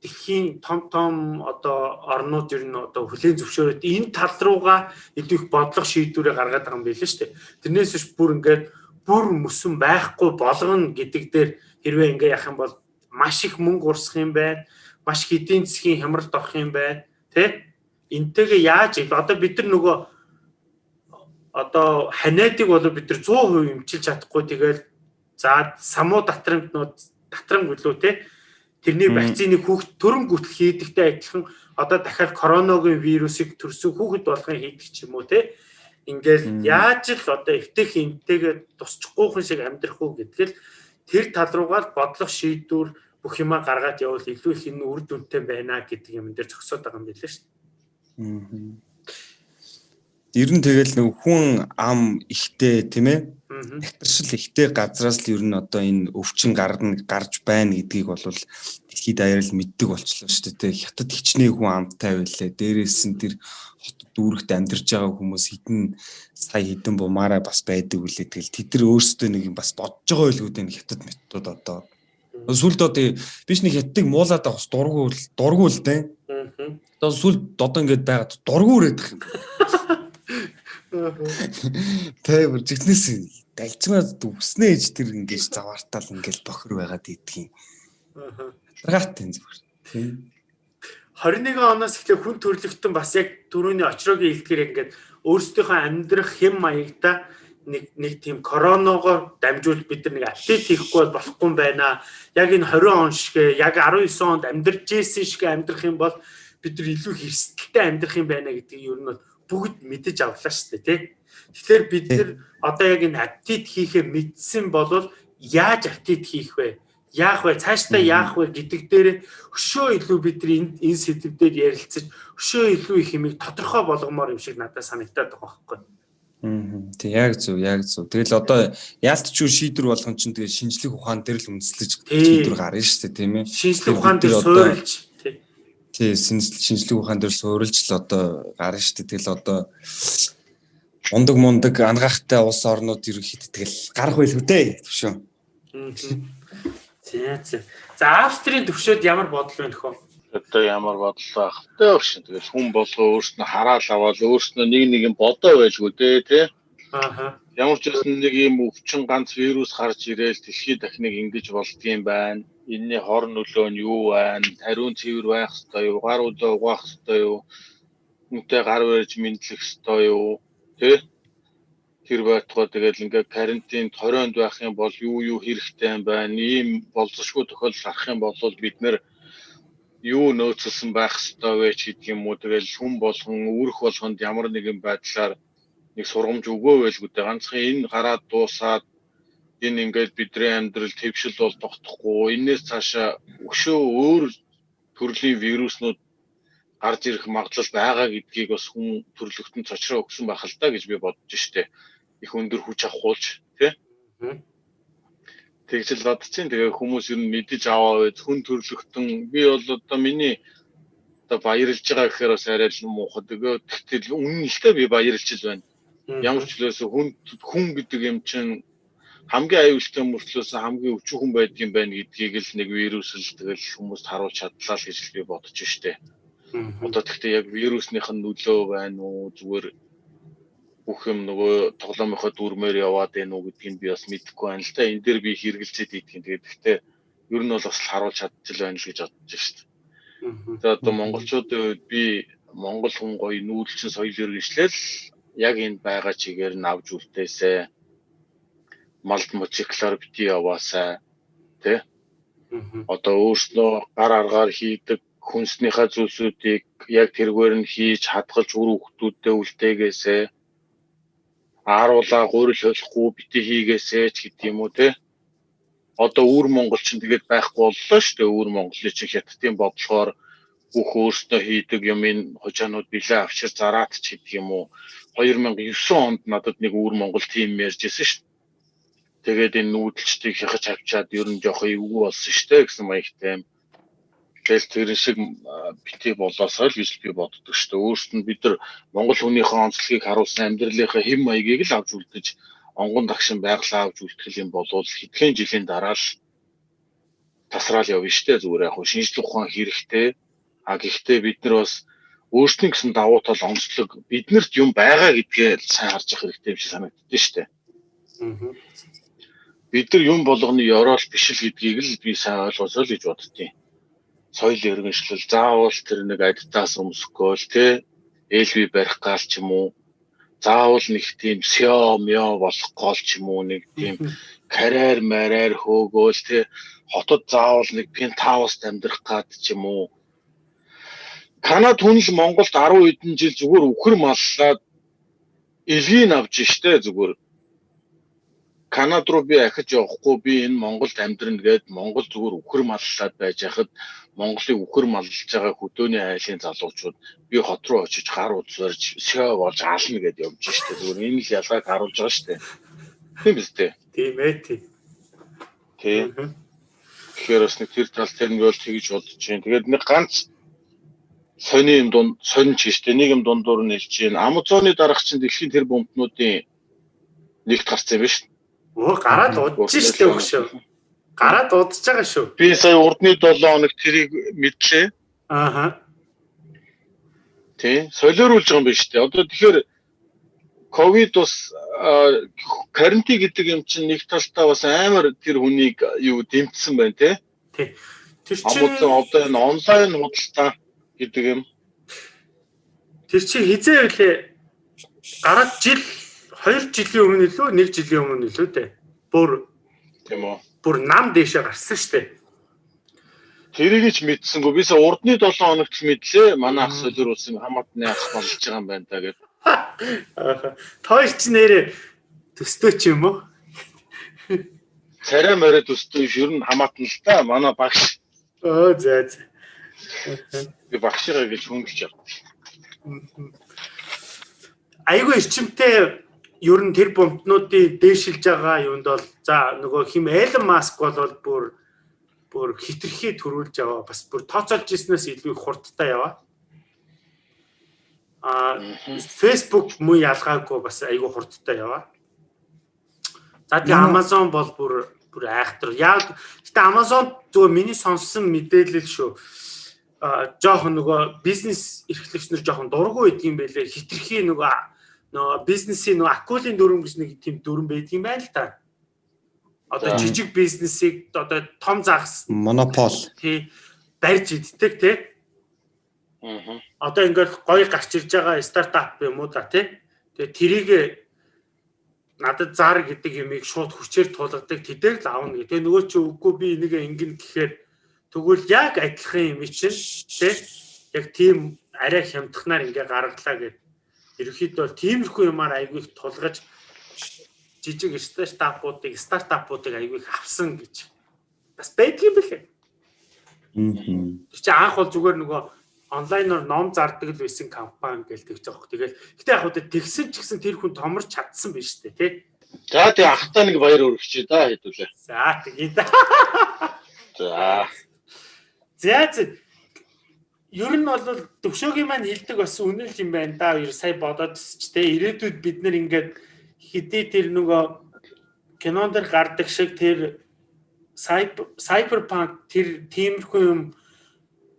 дэлхийн том том одоо орнууд ер нь одоо хүлээн зөвшөөрөд энэ тал руугаа илүү их бодлого шийдвэрээ гаргаад байгаа юм билээ шүү дээ. Тэрнээс биш бүр ингээд бүр мөсөн байхгүй болгоно гэдэг дээр хэрвээ ингээ яах юм бол маш их мөнгө урсах юм байна. Маш их эдийн засгийн хямралд орох юм байна. Тэ? Энтэйгээ яаж одоо бид нар нөгөө одоо ханиадыг бол бид нар 100% эмчилж чадахгүй тэгэл за самуу татрамтнууд татрамг гэлөө те тэрний вакцины хүүхд төрөн гүтэл хийдэгтэй адилхан одоо дахиад коронавигийн вирусыг төрсөн хүүхэд болгон хийдэг ч юм уу те Ингээл яаж л одоо эвтэх энтэйгээ тусчихгүйхэн шиг амьдрах уу гэдгээл тэр тал руугаа бодлого шийдвэр бүх юмаа гаргаад явал илүү их энэ үр дүнтэй байна гэдэг юм дээр зогсоод байгаа юм билээ шүү дээ. Ер нь тэгэл нэг хүн ам ихтэй тийм ээ. Тэгтэршил ихтэй газраас л ер нь одоо энэ өвчин гарна гарч байна гэдгийг бол дэлхийд даяар л мэддэг болчихлоо шүү дээ. Хятад хичнээн хүн амтай байлаа. Дээрээс нь тэр дүүрэгт амьдарч байгаа хүмүүс хитэн сая хитэн бумаараа бас байдаг үлээ тэгэл тэд нар өөрсдөө нэг юм бас бодож байгаа байлгүй дээ хятад метод одоо Сүлд одоо биш нэг хятдаг муулаад авах дургуул дургуул дээ. Одоо сүлд одоо ингээд байгаад дургуул ирэх юм. Тэ бүр жигнэс дальчмаа дүгснэ ээж тэр ингээд заваартал ингээд бохор байгаад идэх юм. Ягаад тийм зүгээр. Тийм. 21 оноос эхлээ хүн төрлөختөн бас яг түрүүний очроогийн хэлдгээр ингээд өөрсдийнхөө амьдрах хэм маягта нэг нэг тийм коронавигоор дамжуул бид нар нэг атлет хийхгүй болохгүй юм байна. Яг энэ 20 он шиг яг 19 онд амьдарч ирсэн шиг амьдрах юм бол бид нар илүү хэрсэлттэй амьдрах юм байна гэдгийг ер нь бүгд мэдэж авлаа шүү дээ тий. Тэгэхээр бид нар одоо яг энэ аптит хийхээ мэдсэн бол яаж аптит хийх вэ? Яах вэ? Цаашдаа яах вэ гэдэг дээр өшөө илүү бид энэ энэ сэдвээр ярилцаж өшөө илүү их юмыг тодорхой болгомоор юм шиг надад санагдаад байгаа байхгүй. Аа. Тэг яг зөв, яг зөв. Тэгэл одоо яалтчгүй шийдвэр болгон чинь тэгээ шинжлэх ухаан дээр л үндэслэж шийдвэр гарна шүү дээ, тийм ээ. Шинжлэх ухаан дээр суурилж тий шинжлэх ухаан дээр суурилж л одоо гарна шүү дээ. Тэгэл одоо ундаг мундаг ангахтай улс орнууд ерөнхийдөө тэгэл гарах байлгүй дээ төвшөө. За за. За Австрийн төвшөөд ямар бодол байна хөө? Одоо ямар бодол байх вэ өгшин. Тэгэл хүн болгоо өөрснөө хараал аваад өөрснөө нэг нэг юм бодоо байлгүй дээ тий. Ааха. Ямар ч байсан нэг юм өвчин ганц вирус гарч ирээл дэлхийд дахныг ингэж болдгийм байна. Энийний хор нөлөө нь юу байна? Тариун цэвэр байх ёстой юу? Гар удаа угаах ёстой юу? Үнтэй гар барьж мэдлэх ёстой юу? Тэ? Тэр байтугай тэгэл ингээ карантин торионд байх юм бол юу юу хэрэгтэй юм байна? Ийм болзошгүй тохиолдол гарах юм бол бид нэр юу нөөцлсөн байх ёстой вэ ч гэдэг юм уу? Тэгэл хүн болгон үүрэх болгонд ямар нэгэн байдлаар нэг сургамж өгөөвэл гэдэг. Ганцхан энэ гараад дуусаад энэ ингээд бидний амьдрал твшил бол тогтохгүй. Энээс цаашаа өшөө өөр төрлийн вируснууд гарч ирэх магадлал байгаа гэдгийг бас хүн төрлөختөнд цочроо өгсөн байх л да гэж би бодож штэ их өндөр хүч авахулж тий Тэгж л бодчихин. Тэгээ хүмүүс ер нь мэдэж аваа хүн төрлөختөн би бол одоо миний одоо баярлж байгаа гэхээр бас арай л муухай. Тэгээ тэгтэл үнэн л би баярлж л байна. Ямар ч үлээс хүн хүн гэдэг юм чинь хамгийн аюултай мөртлөөс хамгийн өвчөн хүн байдгийн байна гэдгийг л нэг вирус л тэгэл хүмүүст харуулж чадлаа л гэж би бодож штэ. Одоо тэгтээ яг вируснийх нь нөлөө байна уу зүгээр бүх юм нөгөө тоглоомынхоо дүрмээр яваад байна уу гэдгийг би бас мэдэхгүй байна л да. Энэ дээр би хэрэгэлцээд ийдгийн. Тэгээд гэхдээ ер нь бол бас харуулж чадчих байна л гэж бодож шít. За одоо монголчуудын үед би монгол хүн гоё нүүдэлчин соёл иргэншлэл яг энэ байгаа чигээр нь авж үлдээсэ. Малд мотоциклаар бити яваасаа тэ. Одоо өөрснөө гар аргаар хийдэг хүнснийхээ зүйлсүүдийг яг тэргээр нь хийж хадгалж үр хөвгтүүдэд үлдээгээсэ ааруулаа гурил холихгүй бити хийгээсэ ч гэдэг юм уу те? Одоо өвөр монгол ч тэгээд байхгүй боллоо шүү дээ. Өвөр монголын чи хятадын бодлохоор бүх өөртөө хийдэг юм энэ хожаанууд билээ авчир зараад ч гэдэг юм уу. 2009 онд надад нэг өвөр монгол тим ярьжсэн шүү. Дээ тэгээд энэ нүүдэлчдийг хяхаж авчаад ер нь жоох эвгүй болсон шүү дээ гэсэн маягтай юм Тэгэл тэр шиг бити болоосоо л гэж би боддог шүү дээ. Өөрөст нь бид нар Монгол хүнийхээ онцлогийг харуулсан амьдралынхаа хэм маягийг л авч үлдэж онгон дагшин байглаа авч үлтгэл юм болвол хэдхэн жилийн дараа л тасраал явна шүү дээ. Зүгээр яг шинжлэх ухаан хэрэгтэй. А гэхдээ бид нар бас өөрсдийн гэсэн давуу тал онцлог биднэрт юм байгаа гэдгээ сайн харж явах хэрэгтэй юм шиг санагддээ шүү дээ. Бид нар юм болгоны ёроол биш л гэдгийг л би сайн ойлгосоо л гэж боддتي соёл иргэншлэл заавал тэр нэг адитаас өмсөхгүй л те ээлгүй барих гал ч юм уу? Заавал нэг тийм сё мё болох гол ч юм уу? Нэг тийм карьер мараар хөөгөөл те хотод заавал нэг пентхауст амьдрах гад ч юм уу? Канад хүн л Монголд 10 хэдэн жил зүгээр үхэр маллаад элгийн авч штэ зүгээр. Канад руу би ахиж явахгүй би энэ Монголд амьдрна гээд Монгол зүгээр үхэр маллаад байж хахад Монголыг үхэр маллж байгаа хөдөөний айлын залуучууд би хот руу очиж гар удсарж шөө болж аална гэдээ явж штэ. Зүгээр энэ л ялгааг харуулж байгаа штэ. Тийм биз дээ. Тийм ээ тийм. Тий. Тэгэхээр бас нэг тэр тал тэр нь бол тэгж бодож байна. Тэгээд нэг ганц сони юм дунд сонь ч штэ. Нэг юм дундуур нь хэлж байна. Амазоны дараах чинь дэлхийн тэр бомбнуудын нэгт гарсан юм биш. Өө гараад удаж штэ өгшөө Гараад удаж байгаа шүү. Би сая урдны 7 хоног тэрийг мэдлээ. Ааха. Тий, солиоруулж байгаа юм байна шүү дээ. Одоо тэгэхээр ковид бас карантин гэдэг юм чинь нэг талдаа бас амар тэр хүнийг юу дэмжсэн байна тий. Тий. Тэр чинь одоо энэ онлайн худалдаа гэдэг юм. Тэр чинь хизээ үлээ гараад жил 2 жилийн өмнө лөө 1 жилийн өмнө лөө дээ. Бүр тийм үү. Бүр нам дээшээ гарсан дээ. Тэрийг ч мэдсэнгүү. Бисээ урдны 7 хоногт л мэдлээ. Манай ах солируулсан хамаатны ах болж байгаа юм байна та гэдэг. Тоош ч нэрээ төстөө ч юм уу? Царай морой төстөө ер нь хамаатан л та. Манай багш. Оо зөө зөө. Би багшгаа гэж хөнгөлж явдаг. Айгүй эрчимтэй ер нь тэр бомтнуудыг дээшилж байгаа юунд бол за нөгөө хим Элон Маск бол бүр бүр хитрхи төрүүлж яваа бас бүр тооцоолж ирснээс илүү хурдтай яваа. А Facebook муу ялгаагүй бас айгүй хурдтай яваа. За тэгээ Amazon бол бүр бүр айхтар. Яг гэтээ Amazon зөв миний сонссон мэдээлэл шүү. А жоохон нөгөө бизнес эрхлэгчнэр жоохон дургу байдгийн байлээ. Хитрхи нөгөө нөгөө бизнесийн нөгөө акулын дүрм гэж нэг тийм дүрм байдгийн байл л та одоо жижиг бизнесийг одоо том загас монопол тий барьж иддэг тий. Аа. Одоо ингээд гоё гарч ирж байгаа стартап юм уу да тий. Тэгээ трийг надад зар гэдэг юмыг шууд хүчээр тулгадаг тэдээр л аавна гэдэг. Тэгээ нөгөө чи үгүй би энийг ингэн гэхээр тэгвэл яг адилхан юм чинь тий. Яг тийм арай хямдхнаар ингээ гаргалаа гэдэг. Ерөнхийдөө тиймэрхүү юмар айгүй их тулгаж жижиг стартапуудыг стартапуудыг аягүй их авсан гэж бас байдгийн бэлээ. Аа. Чи анх бол зүгээр нөгөө онлайнаар ном зардаг л байсан компани гэж тэгж байгаа хөх. Тэгэл гэтээ яг хөө тэгсэн ч гэсэн тэр хүн томорч чадсан биш үү те. За тэг ахтаа нэг баяр өргөчөө да хэдүүлээ. За тэгээ да. За. За ер нь бол төвшөөгийн маань хилдэг бас үнэн л юм байна да. Ер сая бодоод ч те ирээдүйд бид нэр ингээд хэдий тэр нөгөө кинон дэр гардаг шиг тэр cyberpunk тэр тиймэрхүү юм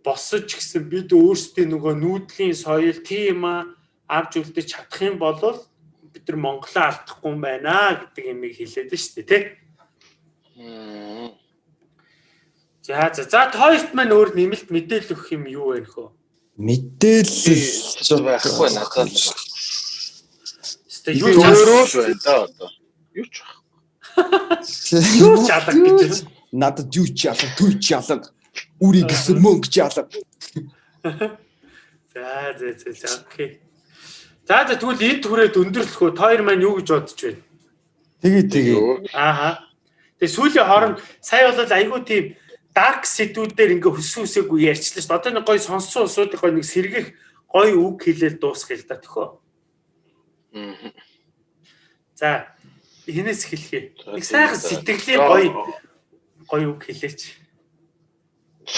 босож гисэн бид өөрсдийн нөгөө нүүдлийн соёл тийм авч үлдэж чадах юм бол бид нар Монголоо алдахгүй юм байна гэдэг юмыг хэлээд нь шүү дээ тий. За за за тоёрт маань өөр нэмэлт мэдээлэл өгөх юм юу вэ нөхөө? Мэдээлэл байхгүй надад. Тэгээ юу өөрөө л байна одоо. Юу ч байхгүй. Юу ч алга гэж. Надад юу ч алга, түр ч алга. Үрийг гэсэн мөнгө ч алга. За за за за окей. За за тэгвэл энд хүрээд өндөрлөх үү? Тойр маань юу гэж бодож байна? Тэгээ тэгээ. Ааха. Тэгээ сүүлийн хооронд сая бол айгүй тийм дарк сэдвүүдээр ингээ хөссөн үсээгүй ярьчлаа шүү. Одоо нэг гоё сонссон усуудыг гоё нэг сэргэх гоё үг хэлээл дуусгая л да төхөө. За хинээс хэлхий. Нэг сайхан сэтгэлийн гоё гоё үг хэлээч.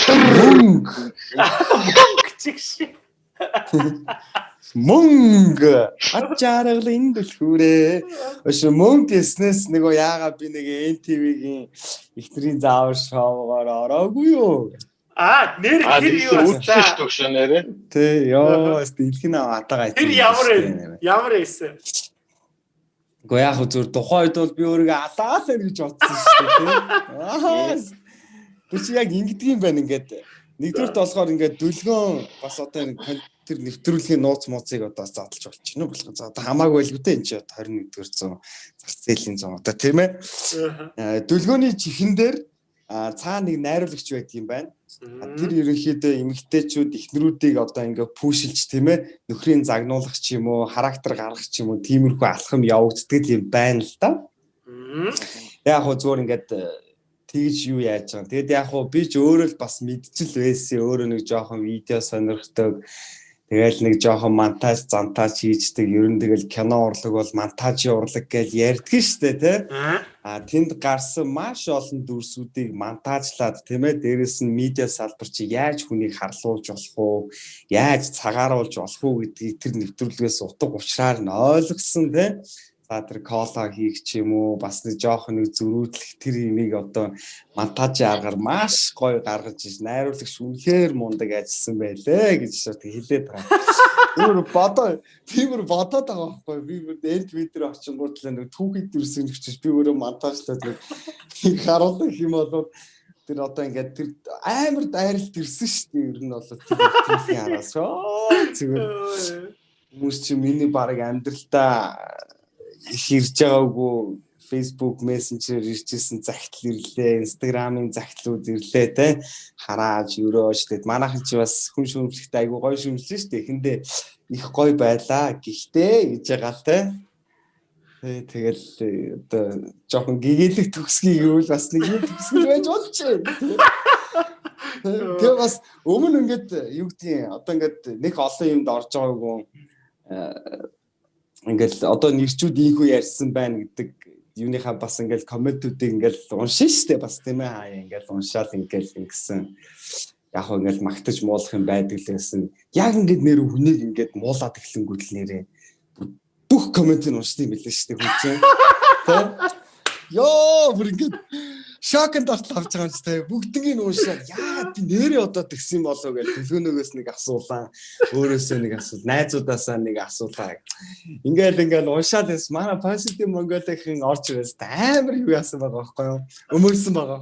Мөнгө. Мөнгө чигш. Мөнгө ачааргал энэ дэлхүүрээ. Өш мөнгө дэснээс нөгөө яагаад би нэг NTV-гийн ихтрийн заавар шоугаар ороогүй юу? Аа, нэр тэр юу вэ? Нэрээ. Тэ, ёо, дэлхийн атагаа. Тэр ямар ямар эсэ? Гэхдээ яг зүгээр тухайн үед бол би өөрийгөө алаал гэж бодсон шүү дээ. Аа. Би чи яг ингэдэг юм байна ингээд. Нэгдүгээр толгоор ингээд дүлгөөн бас одоо тэр нэвтрүүлгийн нууц мууцыг одоо задлж болчихно болох. За одоо хамаагүй л үтэй энэ чи 21-р зуун зах зээлийн зуун одоо тийм ээ. Дүлгөөний чихэн дээр цаа нэг найруулагч байдаг юм байна. Тэр ерөнхийдөө эмэгтэйчүүд эхнэрүүдийг одоо ингээ пүүшилж тийм ээ нөхрийн загнуулах ч юм уу характер гаргах ч юм уу тиймэрхүү алхам явагддаг юм байна л да. Яг хөө зүгээр ингээд э, тэгж юу яаж байгаа. Тэгэд яг хөө би ч өөрөө л бас мэдчил байсан. Өөрөө нэг жоохон видео сонирхдаг Тэгэл нэг жоохон монтаж зантаж хийждэг. Ер нь тэгэл кино урлаг бол монтажийн урлаг гэж ярьдгийн штэ тий. А тэнд гарсан маш олон дүрсүүдийг монтажлаад тийм ээ дээрэс нь медиа салбар чи яаж хүнийг харлуулж болох уу? Яаж цагааруулж болох уу гэдгийг тэр нэвтрүүлгээс утга учраар нь ойлгосон тий. За тэр кола хийх ч юм уу бас нэг жоох нэг зөрүүдлэх тэр имийг одоо монтажийн аргаар маш гоё гаргаж иж найруулагч үнэхээр мундаг ажилласан байлээ гэж хэлээд байгаа. Тэр бодоо тиймэр бодоод байгаа байхгүй би бүр энд видео очингууд л нэг түүхийд дэрсэн гэж би өөрөө монтажлаад нэг харуулах юм бол тэр одоо ингээд тэр амар дайралт ирсэн шүү дээ ер нь бол тэр түүхийн араас. Зүгээр. Хүмүүс чи миний баг амьдралдаа ирж байгаагүй Facebook Messenger иржсэн загтал ирлээ, Instagram-ын загтлууд ирлээ те харааж өрөөж тэгэд манайхан чи бас хүн шүүмжлэхтэй айгу гоё шүүмжлэн шүү дээ. Эхэндээ их гоё байлаа. Гэхдээ гэж байгаа те. Тэгэл одоо жоохон гэгээлэг төгсгийг юу бас нэг юм төгсгөл байж болж байна. Тэгээ бас өмнө ингээд юу гэдгийг одоо ингээд нэг олон юмд орж байгаагүй ингээл одоо нэрчүүд ийхүү ярьсан байна гэдэг юуныхаа бас ингээл комментүүдийг ингээл уншин штэ бас тийм ээ. Хаа ингээл уншаал ингээл ингэсэн. Яг хөө ингээл магтаж муулах юм байдаг л гэсэн. Яг ингээд нэр хүнийг ингээд муулаад эхлэнгүүт л нэрээ бүх комментийг уншдаг юм билээ штэ хүн чинь ёо бүр ингээд шокнд ортол авч байгаа юм чи тэ бүгднийг нь уушаад яагаад би нэрээ одоо тэгсэн болов гэж төлөөнөөс нэг асуулаа. Өөрөөсөө нэг асуул найзуудаасаа нэг асуулаа ингээл ингээл уушаад бас манай positive Mongolia-ийн орж ирээс амар юу яасан байгаа байхгүй юу? Өмөрсөн байгаа.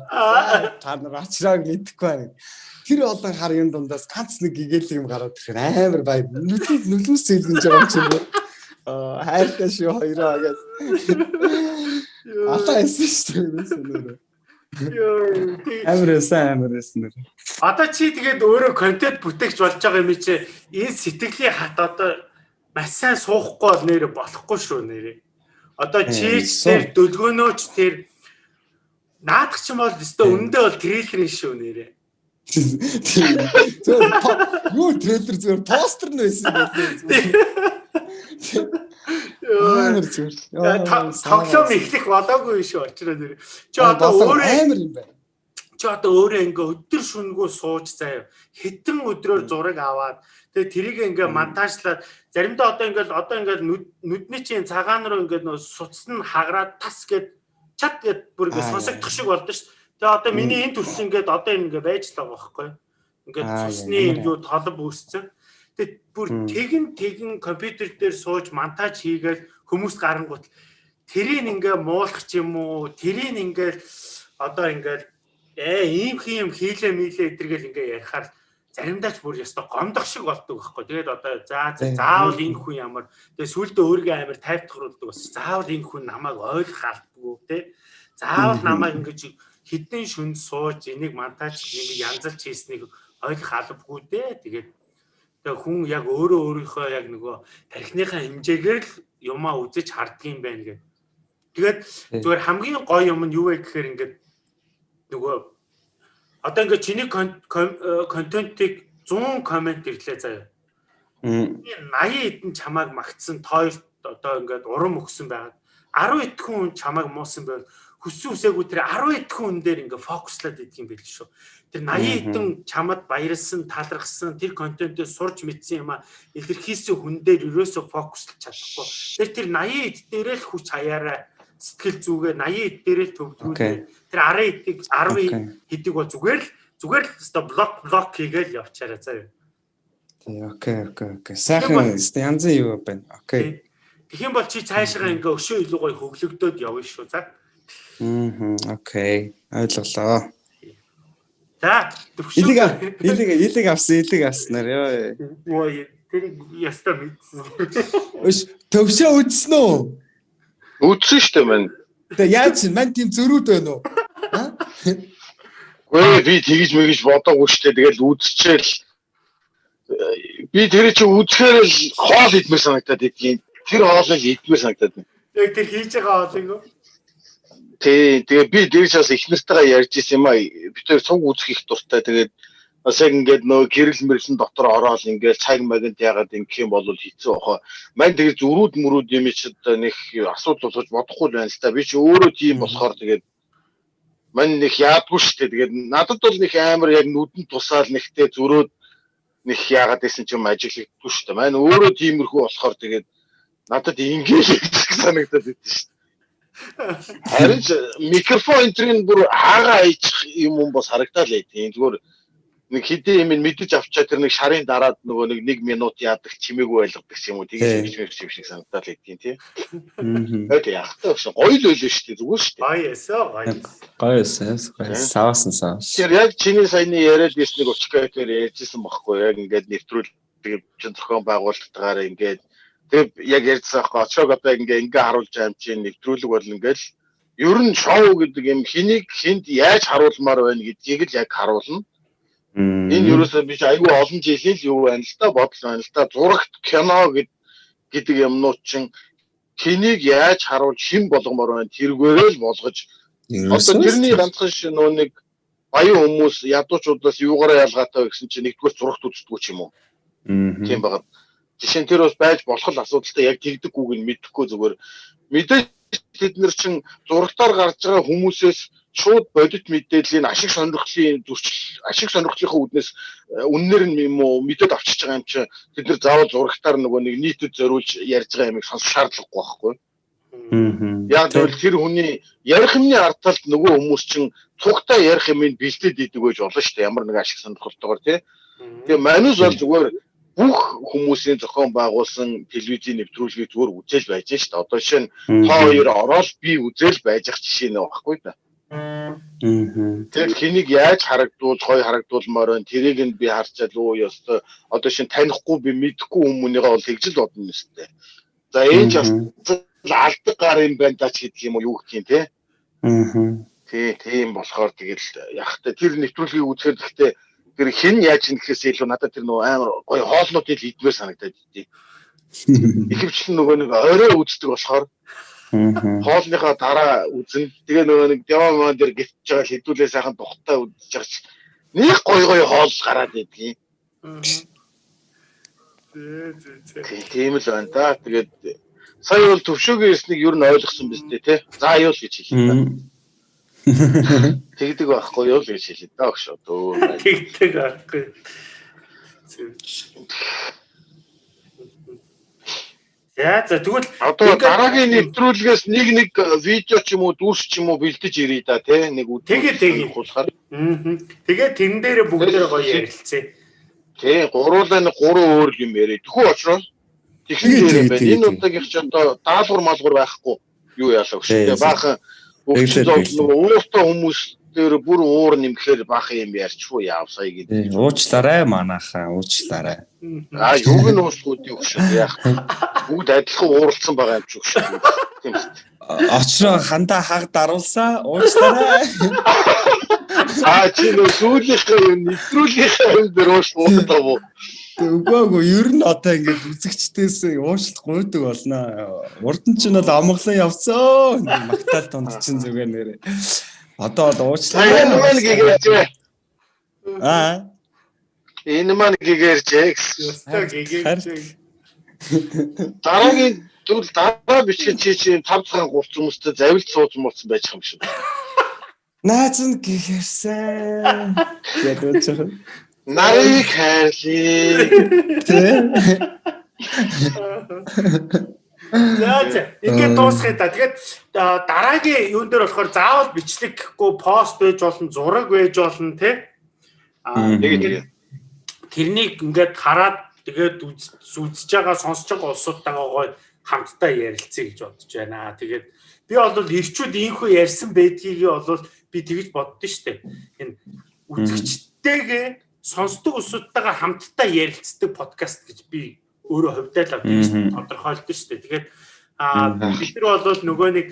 Та нар очрог мэдэхгүй байна. Тэр олон хар юм дундаас ганц нэг гэгэл юм гараад ирэхээр амар бай. Нүлмс зэлгэнж байгаа юм чинь хайртай шүү хоёроо гэж. Ата эсэж шүү дээ Амарсан амарсан. Одоо чи тэгээд өөрөө контент бүтээгч болж байгаа юм чи энэ сэтгэлийн хат одоо маш сайн суухгүй бол нэр болохгүй шүү нэрээ. Одоо чийч тэр дөлгөөнөөч тэр наадах ч юм бол өстө өндөө бол трейлер шүү нэрээ. Зүгээр юу трейлер зүгээр постэр нь байсан байх. Амар зүгээр. Тоглоом эхлэх болоогүй шүү очроо нэр. Чи одоо өөрөө амар юм байна. Чи одоо өөрөө ингээ өдөр шүнгүү сууж заяа. Хитэн өдрөөр зураг аваад тэгээ тэрийг ингээ монтажлаад заримдаа одоо ингээ одоо ингээ нүдний чинь цагаан руу ингээ нөө суцсан хагараад тас гэд чат гэд бүр ингээ сонсогдох шиг болдоо шүү. Тэгээ одоо миний энэ төрс ингээд одоо ингээ байж л байгаа байхгүй. Ингээд цусны юу толб үүсцэн. Тэгээд бүр тэгэн тэгэн компьютер дээр сууж монтаж хийгээл хүмүүс гарангуут тэрийг ингээ муулах ч юм уу? Тэрийг ингээ одоо ингээ ээ ийм юм хийлээ мийлээ эдэргээл ингээ ярихаар заримдаа ч бүр ястой гомдох шиг болдог байхгүй. Тэгээд одоо за заавал энэ хүн ямар. Тэгээд сүулдэ өөрийгөө амар тайвтгаруулдаг бас. Заавал энэ хүн намайг ойлгох алдгүй те. Заавал намайг ингэж хідэн шүнд сууж энийг монтаж энийг янзалж хийснийг ойлгох албагүй дээ. Тэгээд Тэгээ хүн яг өөрөө өөрийнхөө яг нөгөө тархиныхаа хэмжээгээр л юмаа үзэж харддаг юм байна гэх. Тэгээд зүгээр хамгийн гоё юм нь юу вэ гэхээр ингээд нөгөө одоо ингээд чиний контентыг 100 комент ирлээ заяа. 80 эдэн чамааг магтсан тойрт одоо ингээд урам өгсөн байгаад 10 эдэн хүн чамааг муусан байвал хүссэн үсээгүй тэр 10 эдэн хүн дээр ингээд фокуслаад идэх юм байл шүү. Тэр 80 хэдэн чамд баярлсан, талархсан, тэр контентыг сурч мэдсэн юм а илэрхийлсэн хүн дээр ерөөсө фокуслж чадахгүй. Тэр тэр 80 хэд дээрээ л хүч хаяараа сэтгэл зүгээ 80 хэд дээрээ л төвлөрүүлээ. Тэр 10 хэдийг 10 хэдийг бол зүгээр л зүгээр л өсто блок блок хийгээл явчаарай заа юу. Тий, окей, окей, окей. Сайхан янзын юу байна. Окей. Тэгэх юм бол чи цаашгаа ингээ өшөө илүү гоё хөглөгдөөд явна шүү. За. Аа, окей. Ойлголоо. За илэг илэг илэг авсан илэг авснаар ёо. Ой тэр яста мэдсэн. Өш төвшөө үзсэн үү? Үзсэн шүү дээ мань. Тэгээ яаж мань тийм зөрүүд байна уу? Гүй би тэгж мэгж бодоогүй шүү дээ. Тэгэл үзчихэл би тэр чи үзэхээр л хоол идмээр санагдаад идэх. Тэр хоолыг идмээр санагдаад байна. Яг тэр хийж байгаа хоолыг юу? Тий, тэгээ би дээрээс бас их нартайгаа ярьж исэн юм аа. Би тэр цуг үзэх их дуртай. Тэгээд бас яг ингээд нөө гэрэл мэрлэн дотор ороод ингээд цаг магент ягаад ингэх юм бол хэцүү баха. Мань тэгээ зүрүүд мөрүүд юм чи одоо нэг асуудал болгож бодохгүй байна л та. Би чи өөрөө тийм болохоор тэгээд мань нэг яадгүй шүү дээ. Тэгээд надад бол нэг амар яг нүдэн тусаал нэгтэй зүрөөд нэг яагаад гэсэн ч юм ажиглагдгүй шүү дээ. Мань өөрөө тиймэрхүү болохоор тэгээд надад ингэж санагдаад байд шүү дээ. Харин микрофон энтрийн бүр хаагаа аячих юм юм бас харагдаад лээ. Тийм зүгээр нэг хэдийн юм мэдэж авчаа тэр нэг шарын дараад нөгөө нэг 1 минут яадаг чимээгүй байлгадаг юм уу тэгэж юм шиг санагдаад л тийм тий. Аа. Яахтай багш гоё л байлаа шүү дээ зүгээр шүү дээ. Гоё эсэ гоё. Гоё эсэ. Савсан сав. Тэр яг чиний саяны яриад ирс нэг учкайтер ярьжсэн багхгүй яг ингээд нэвтрүүл тэгээд чин зохион байгуулалтаараа ингээд тэг яг ярьсан байхгүй очрог одоо ингээ ингээ харуулж байгаа юм чинь нэвтрүүлэг бол ингээл ер нь шоу гэдэг юм хэнийг хүнд яаж харуулмаар байна гэдгийг л яг харуулна. Энэ ерөөсөө биш айгүй олон жилийн л юу байна л да бодол байна л да зурагт кино гэдэг юмнууд чинь хэнийг яаж харуулж хэн болгомоор байна тэргээрээ л болгож одоо тэрний ганцхан шин нөө нэг баян хүмүүс ядуучуудаас юугаараа ялгаатай гэсэн чинь нэгдүгээр зурагт үздэггүй ч юм уу. Тийм байгаа. Жишээ нь тэр бас байж болох л асуудалтай яг тэгдэггүйг нь мэдэхгүй зүгээр мэдээж бид нар чинь зурагтаар гарч байгаа хүмүүсээс шууд бодит мэдээллийн ашиг сонирхлын зөрчил ашиг сонирхлынхаа үүднээс э, үннээр нь юм уу мэдээд авчиж байгаа юм чи бид нар заавал зурагтаар нөгөө нэг нийтэд зориулж ярьж байгаа юмыг сонсох шаардлагагүй байхгүй. Яг тэгвэл тэр хүний ярих юмны арталт нөгөө хүмүүс чинь цугтаа ярих юмыг бэлдээд идэг байж болно шүү дээ. Ямар нэг ашиг сонирхолтойгоор тий. Тэгээ манус бол зүгээр бүх хүмүүсийн зохион байгуулсан телевизийн нэвтрүүлгийг зүгээр үзэл байж шүү дээ. Одоо нь та хоёр ороод би үзэл байж ах жишээ нэ багхгүй да. Тэгэхээр хэнийг яаж харагдуул, гоё харагдуулмаар байна. Тэрийг нь би харчаад өө ёстой. Одоо шин танихгүй би мэдэхгүй хүмүүнийгээ бол тэгжил бодно нэстэй. За энэ ч бас алдаг гар юм байна даа ч гэдэг юм уу юу гэх юм те. Аа. Тий, тийм болохоор тэгэл яхахтай тэр нэвтрүүлгийг үзэхээр гэхдээ тэр хэн яаж ин гэхээс илүү надад тэр нөгөө амар гоё хоолнуудыг идмээр санагдаад идэв. Ихэвчлэн нөгөө нэг орой үздэг болохоор хоолныхоо дараа үзэн тэгээ нөгөө нэг демон дээр гисж байгаа хэдүүлээ сайхан тухтай байгаа чи нэг гой гой хоол гараад байдгийг. Тийм л байна да. Тэгээд сая бол төвшөөгийн ирснийг юу н ойлгосон биз дээ те. За юу л гэж хэлээ. Тэгдэг байхгүй юу л гэж хэлээ да өгш одоо. Тэгдэг байхгүй. За за тэгвэл одоо дараагийн нэвтрүүлгээс нэг нэг видео ч юм уу дүүс ч юм уу бэлдэж ирээ да тий нэг үү тэгээ тэгээ хулахаар. Тэгээ тэн дээр бүгдээ гоё ярилцээ. Тий гуруулаа нэг гурван өөр юм яриа. Тэхүү очроо техник дээр юм байна. Энэ удаагийнх ч одоо даалгавар малгуур байхгүй юу яалаа гэж. Баахан ууртай хүмүүс дээр бүр уур нэмэхээр бах юм ярьчихгүй яавсаа гэдэг. Уучлаарай манайхаа уучлаарай. Аа юуг нь уучлахгүй юу шүү яах. Бүгд адилхан ууралсан байгаа юм ч шүү. Тийм үү. Очроо хандаа хаг даруулсаа уучлаарай. Аа чи нөө сүүлийнхээ юм нэвтрүүлгийнхээ юм дээр уушлаа уу? Үгүй үгүй ер нь одоо ингээд үзэгчдээс уушлах гуйдаг болно. Урд нь ч нь бол амглан явцсан. Магтаал тунд чинь зүгээр нэрээ. Одоо л уучлаа. Энэ маань гэгэрч. Аа. Энэ маань гэгэрч. Дараагийн зүйл дараа бичгэн чи чи 5 цагаан 30 хүмүүстэй завилт сууж мууцсан байж юм шиг. Наац нь гэгэрсэн. Яг үгүй. Нарыг хайрлаа. Тэ. За за. Ингээд дуусгая та. Тэгээд дараагийн юун дээр болохоор заавал бичлэг гэхгүй пост байж болно, зураг байж болно тий. Аа тэгээд тэрнийг ингээд хараад тэгээд үзэж байгаа, сонсож байгаа улсуудтайгаа хамтдаа ярилцъя гэж бодож байна. Тэгээд би бол ирчүүд ийхүү ярьсан байдгийг бол би тэгж боддоо штэ. Энэ үзэгчтэйгээ сонсдог улсуудтайгаа хамтдаа ярилцдаг подкаст гэж би өөрөө хувьдаа л тодорхойлдог шүү дээ. Тэгээд аа бид нар бол нөгөө нэг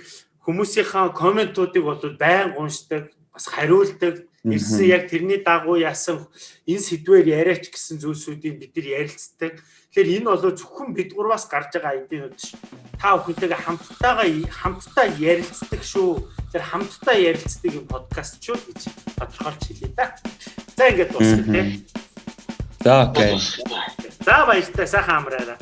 хүмүүсийнхаа комментуудыг бол байн уншдаг, бас хариулдаг. Ирсэн яг тэрний дагуу яасан энэ сэдвээр яриач гэсэн зүйлсүүдийг бид нар ярилцдаг. Тэгэхээр энэ бол зөвхөн бид гурваас гарч байгаа айдинууд ш. Та бүхэнтэйгээ хамттайгаа хамтдаа ярилцдаг шүү. Тэр хамтдаа ярилцдаг юм подкаст шүү гэж тодорхойлж хэлье да. Tengo mm -hmm. Eh? Ok. Estaba esta hambrada.